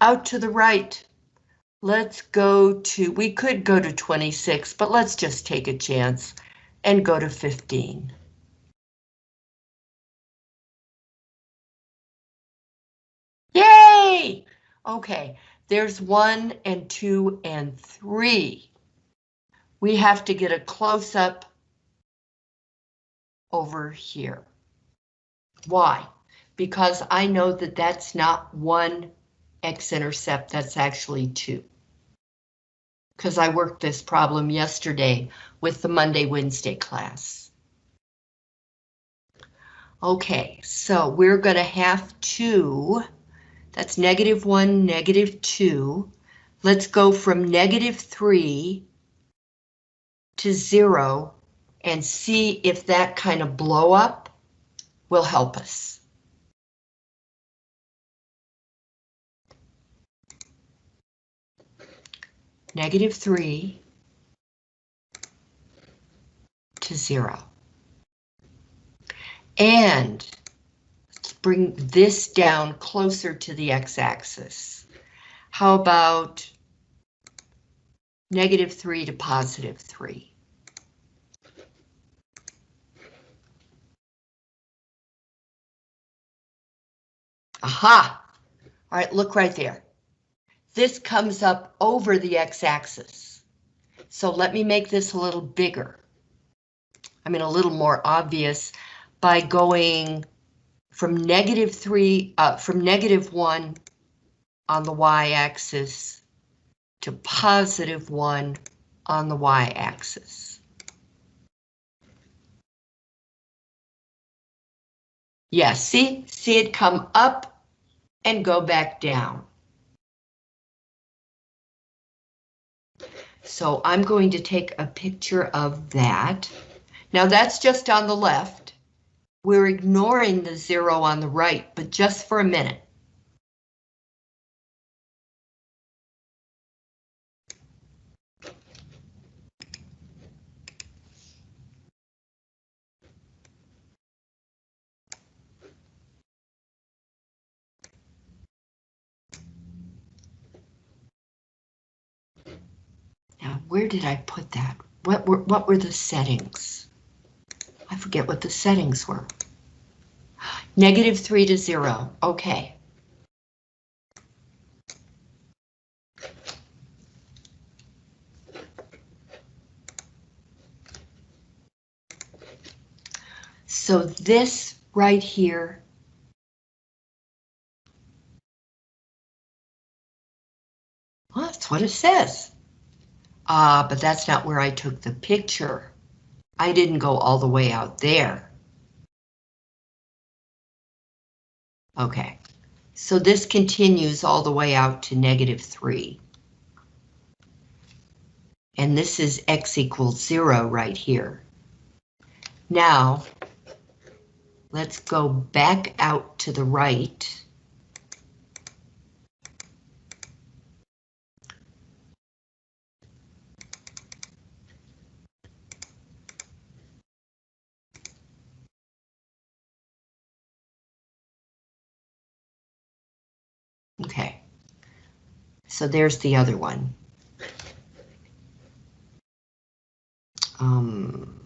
out to the right, let's go to, we could go to 26, but let's just take a chance and go to 15. Yay! Okay, there's one and two and three. We have to get a close up over here. Why? Because I know that that's not one x-intercept, that's actually two. Because I worked this problem yesterday with the Monday, Wednesday class. Okay, so we're going to have to that's negative 1, negative 2. Let's go from negative 3 to 0 and see if that kind of blow up will help us. Negative 3 to 0. And bring this down closer to the x-axis. How about negative 3 to positive 3? Aha! All right, look right there. This comes up over the x-axis. So let me make this a little bigger. I mean, a little more obvious by going from negative 3, uh, from negative 1 on the y-axis to positive 1 on the y-axis. Yeah, see, see it come up and go back down. So I'm going to take a picture of that. Now that's just on the left. We're ignoring the zero on the right, but just for a minute. Where did I put that? What were, what were the settings? I forget what the settings were. Negative 3 to 0. Okay. So this right here Well, that's what it says. Uh, but that's not where I took the picture. I didn't go all the way out there. Okay, so this continues all the way out to negative 3. And this is x equals 0 right here. Now, let's go back out to the right. Okay. So there's the other one. Um,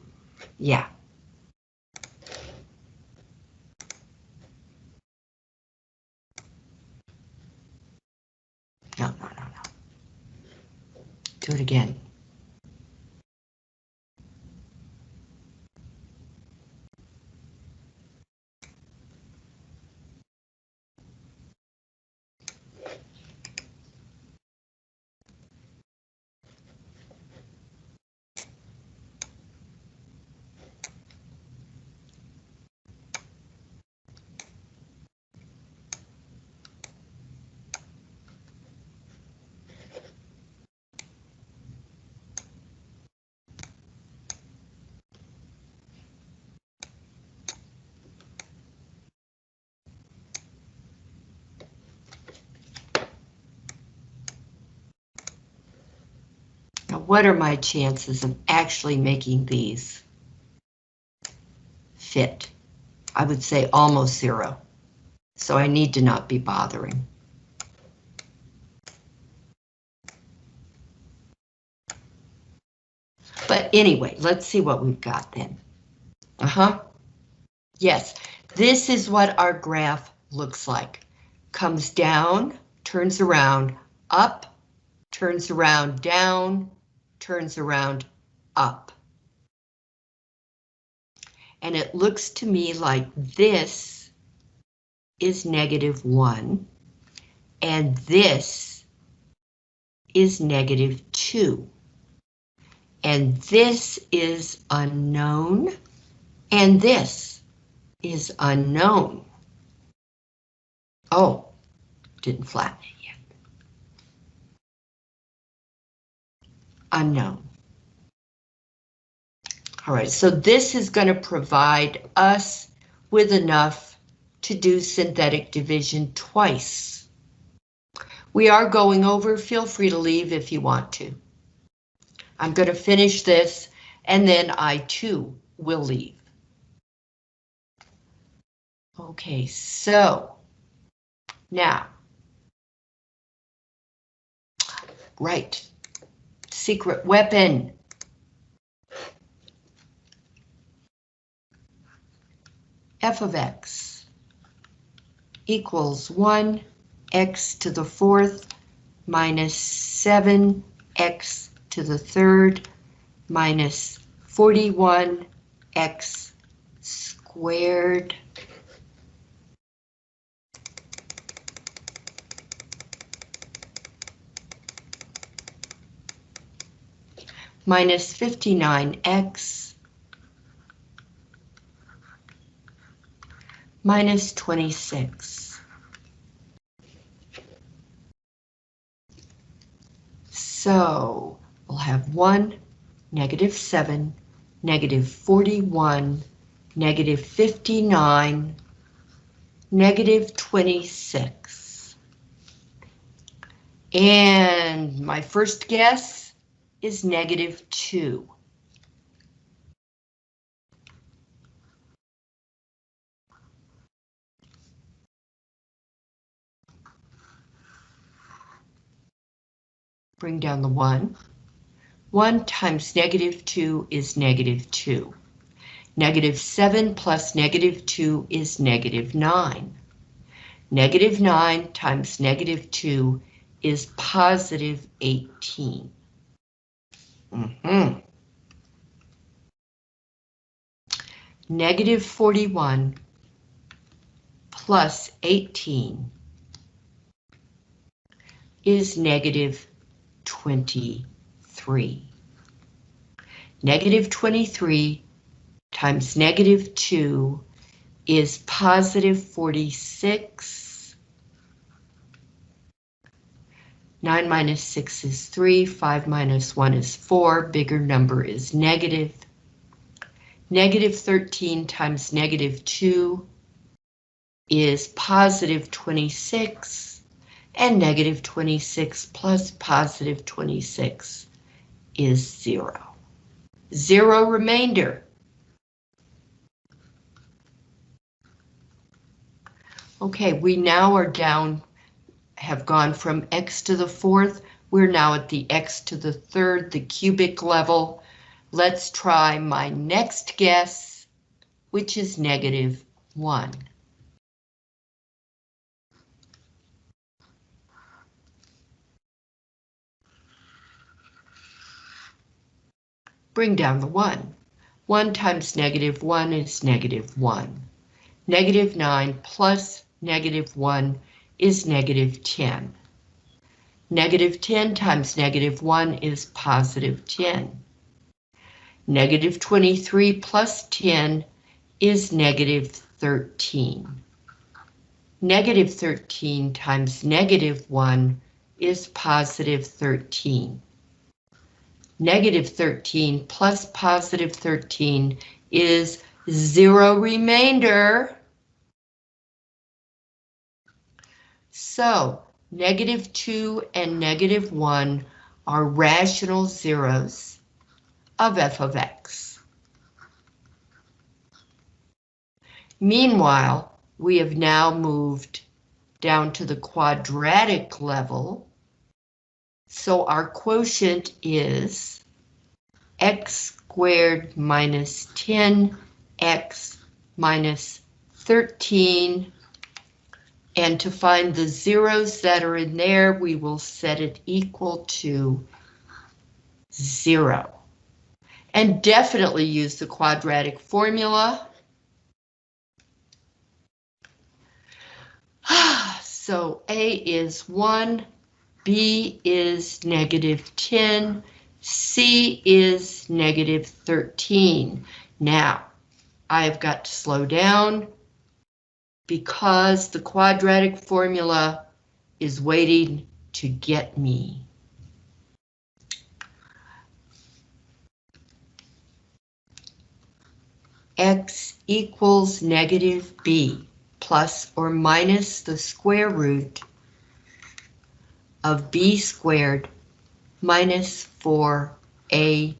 yeah. No, no, no, no. Do it again. What are my chances of actually making these fit? I would say almost zero. So I need to not be bothering. But anyway, let's see what we've got then. Uh-huh. Yes, this is what our graph looks like. Comes down, turns around, up, turns around, down, turns around, up. And it looks to me like this is negative one, and this is negative two. And this is unknown, and this is unknown. Oh, didn't flatten Unknown. All right, so this is going to provide us with enough to do synthetic division twice. We are going over, feel free to leave if you want to. I'm going to finish this and then I too will leave. Okay, so now, right, secret weapon. f of x equals 1 x to the fourth minus 7x to the third minus 41x squared minus 59x minus 26. So we'll have 1, negative 7, negative 41, negative 59, negative 26. And my first guess is negative 2. Bring down the 1. 1 times negative 2 is negative 2. Negative 7 plus negative 2 is negative 9. Negative 9 times negative 2 is positive 18. Mm -hmm. Negative 41 plus 18 is negative 23. Negative 23 times negative 2 is positive 46. 9 minus 6 is 3, 5 minus 1 is 4, bigger number is negative. Negative 13 times negative 2 is positive 26 and negative 26 plus positive 26 is zero. Zero remainder. Okay, we now are down, have gone from x to the fourth. We're now at the x to the third, the cubic level. Let's try my next guess, which is negative one. bring down the 1. 1 times negative 1 is negative 1. Negative 9 plus negative 1 is negative 10. Negative 10 times negative 1 is positive 10. Negative 23 plus 10 is negative 13. Negative 13 times negative 1 is positive 13. Negative 13 plus positive 13 is zero remainder. So negative 2 and negative 1 are rational zeros of f of x. Meanwhile, we have now moved down to the quadratic level. So our quotient is x squared minus 10x minus 13. And to find the zeros that are in there, we will set it equal to zero. And definitely use the quadratic formula. So A is 1, B is negative 10, C is negative 13. Now, I've got to slow down because the quadratic formula is waiting to get me. X equals negative B plus or minus the square root of b squared minus 4ac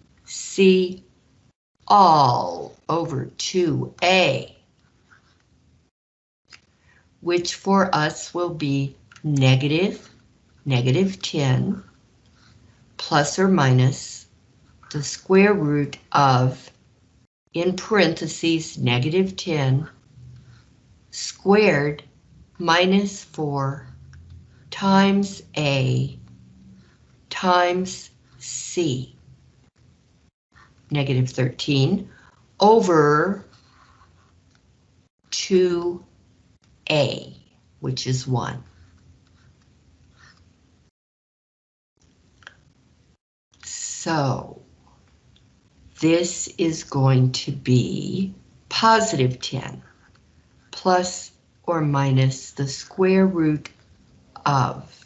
all over 2a, which for us will be negative, negative 10, plus or minus the square root of, in parentheses, negative 10 squared minus 4 times A times C, negative 13, over 2A, which is 1. So, this is going to be positive 10 plus or minus the square root of.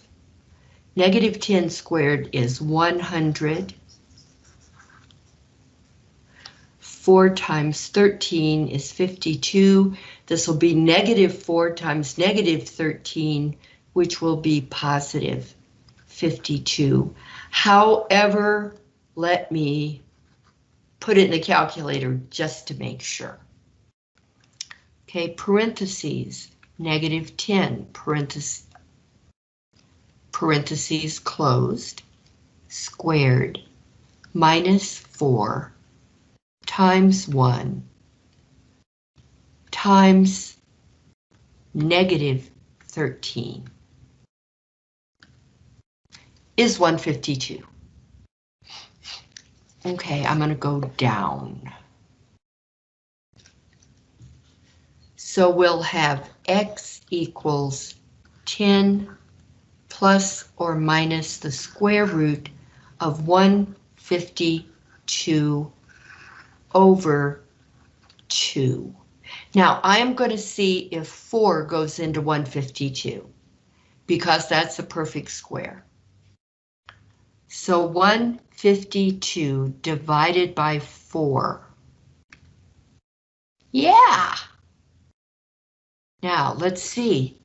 Negative 10 squared is 100. 4 times 13 is 52. This will be negative 4 times negative 13, which will be positive 52. However, let me put it in the calculator just to make sure. Okay, parentheses, negative 10, parentheses, parentheses closed, squared, minus 4, times 1, times negative 13, is 152. Okay, I'm going to go down. So we'll have x equals 10 plus or minus the square root of 152 over 2. Now I am going to see if 4 goes into 152 because that's a perfect square. So 152 divided by 4. Yeah! Now, let's see.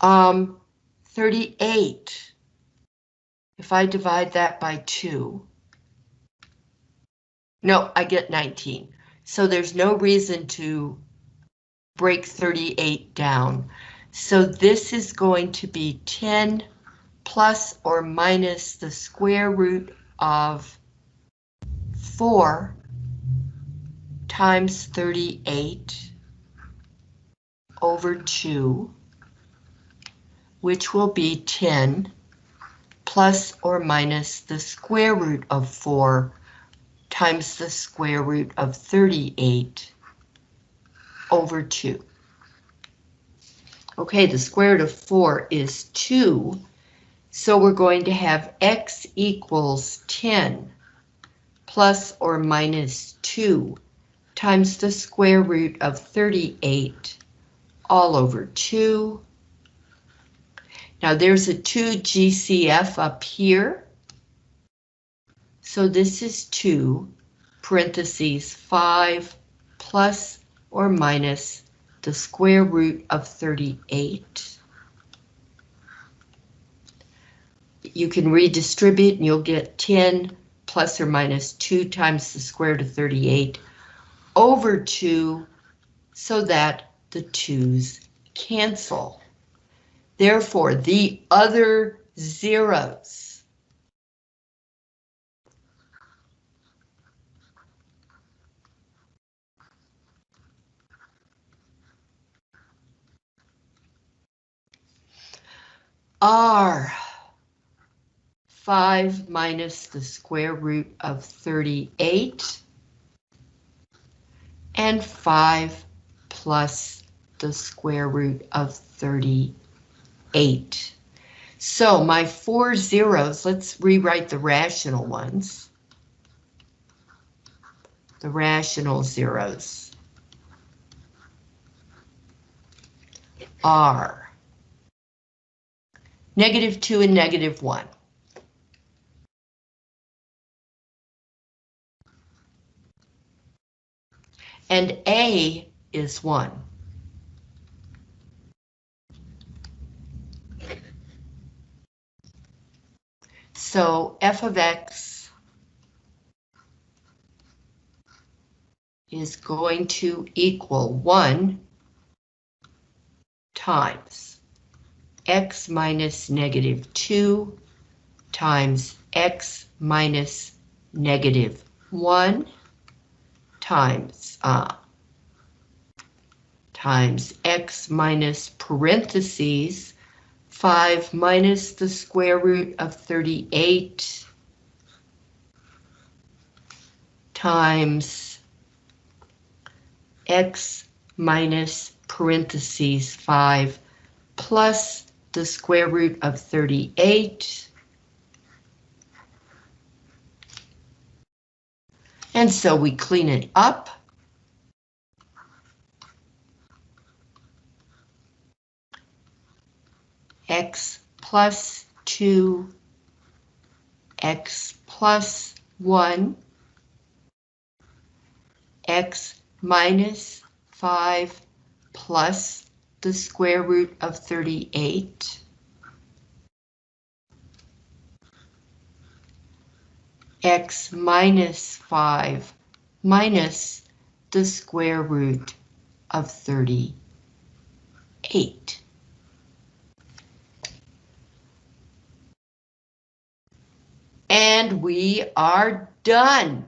Um, 38. If I divide that by 2. No, I get 19. So there's no reason to break 38 down. So this is going to be 10 plus or minus the square root of 4 times 38 over 2, which will be 10 plus or minus the square root of 4 times the square root of 38 over 2. Okay, the square root of 4 is 2, so we're going to have x equals 10 plus or minus 2 times the square root of 38 all over 2. Now there's a 2 GCF up here. So this is 2 parentheses 5 plus or minus the square root of 38. you can redistribute and you'll get 10 plus or minus 2 times the square root of 38 over 2 so that the 2's cancel. Therefore, the other zeros are 5 minus the square root of 38 and 5 plus the square root of 38. So my four zeros, let's rewrite the rational ones. The rational zeros are negative 2 and negative 1. And A is 1. So f of x is going to equal 1 times x minus negative 2 times x minus negative 1 times uh, times x minus parentheses 5 minus the square root of 38 times x minus parentheses 5 plus the square root of 38. And so we clean it up. X plus 2, X plus 1, X minus 5 plus the square root of 38. x minus 5 minus the square root of 38. And we are done.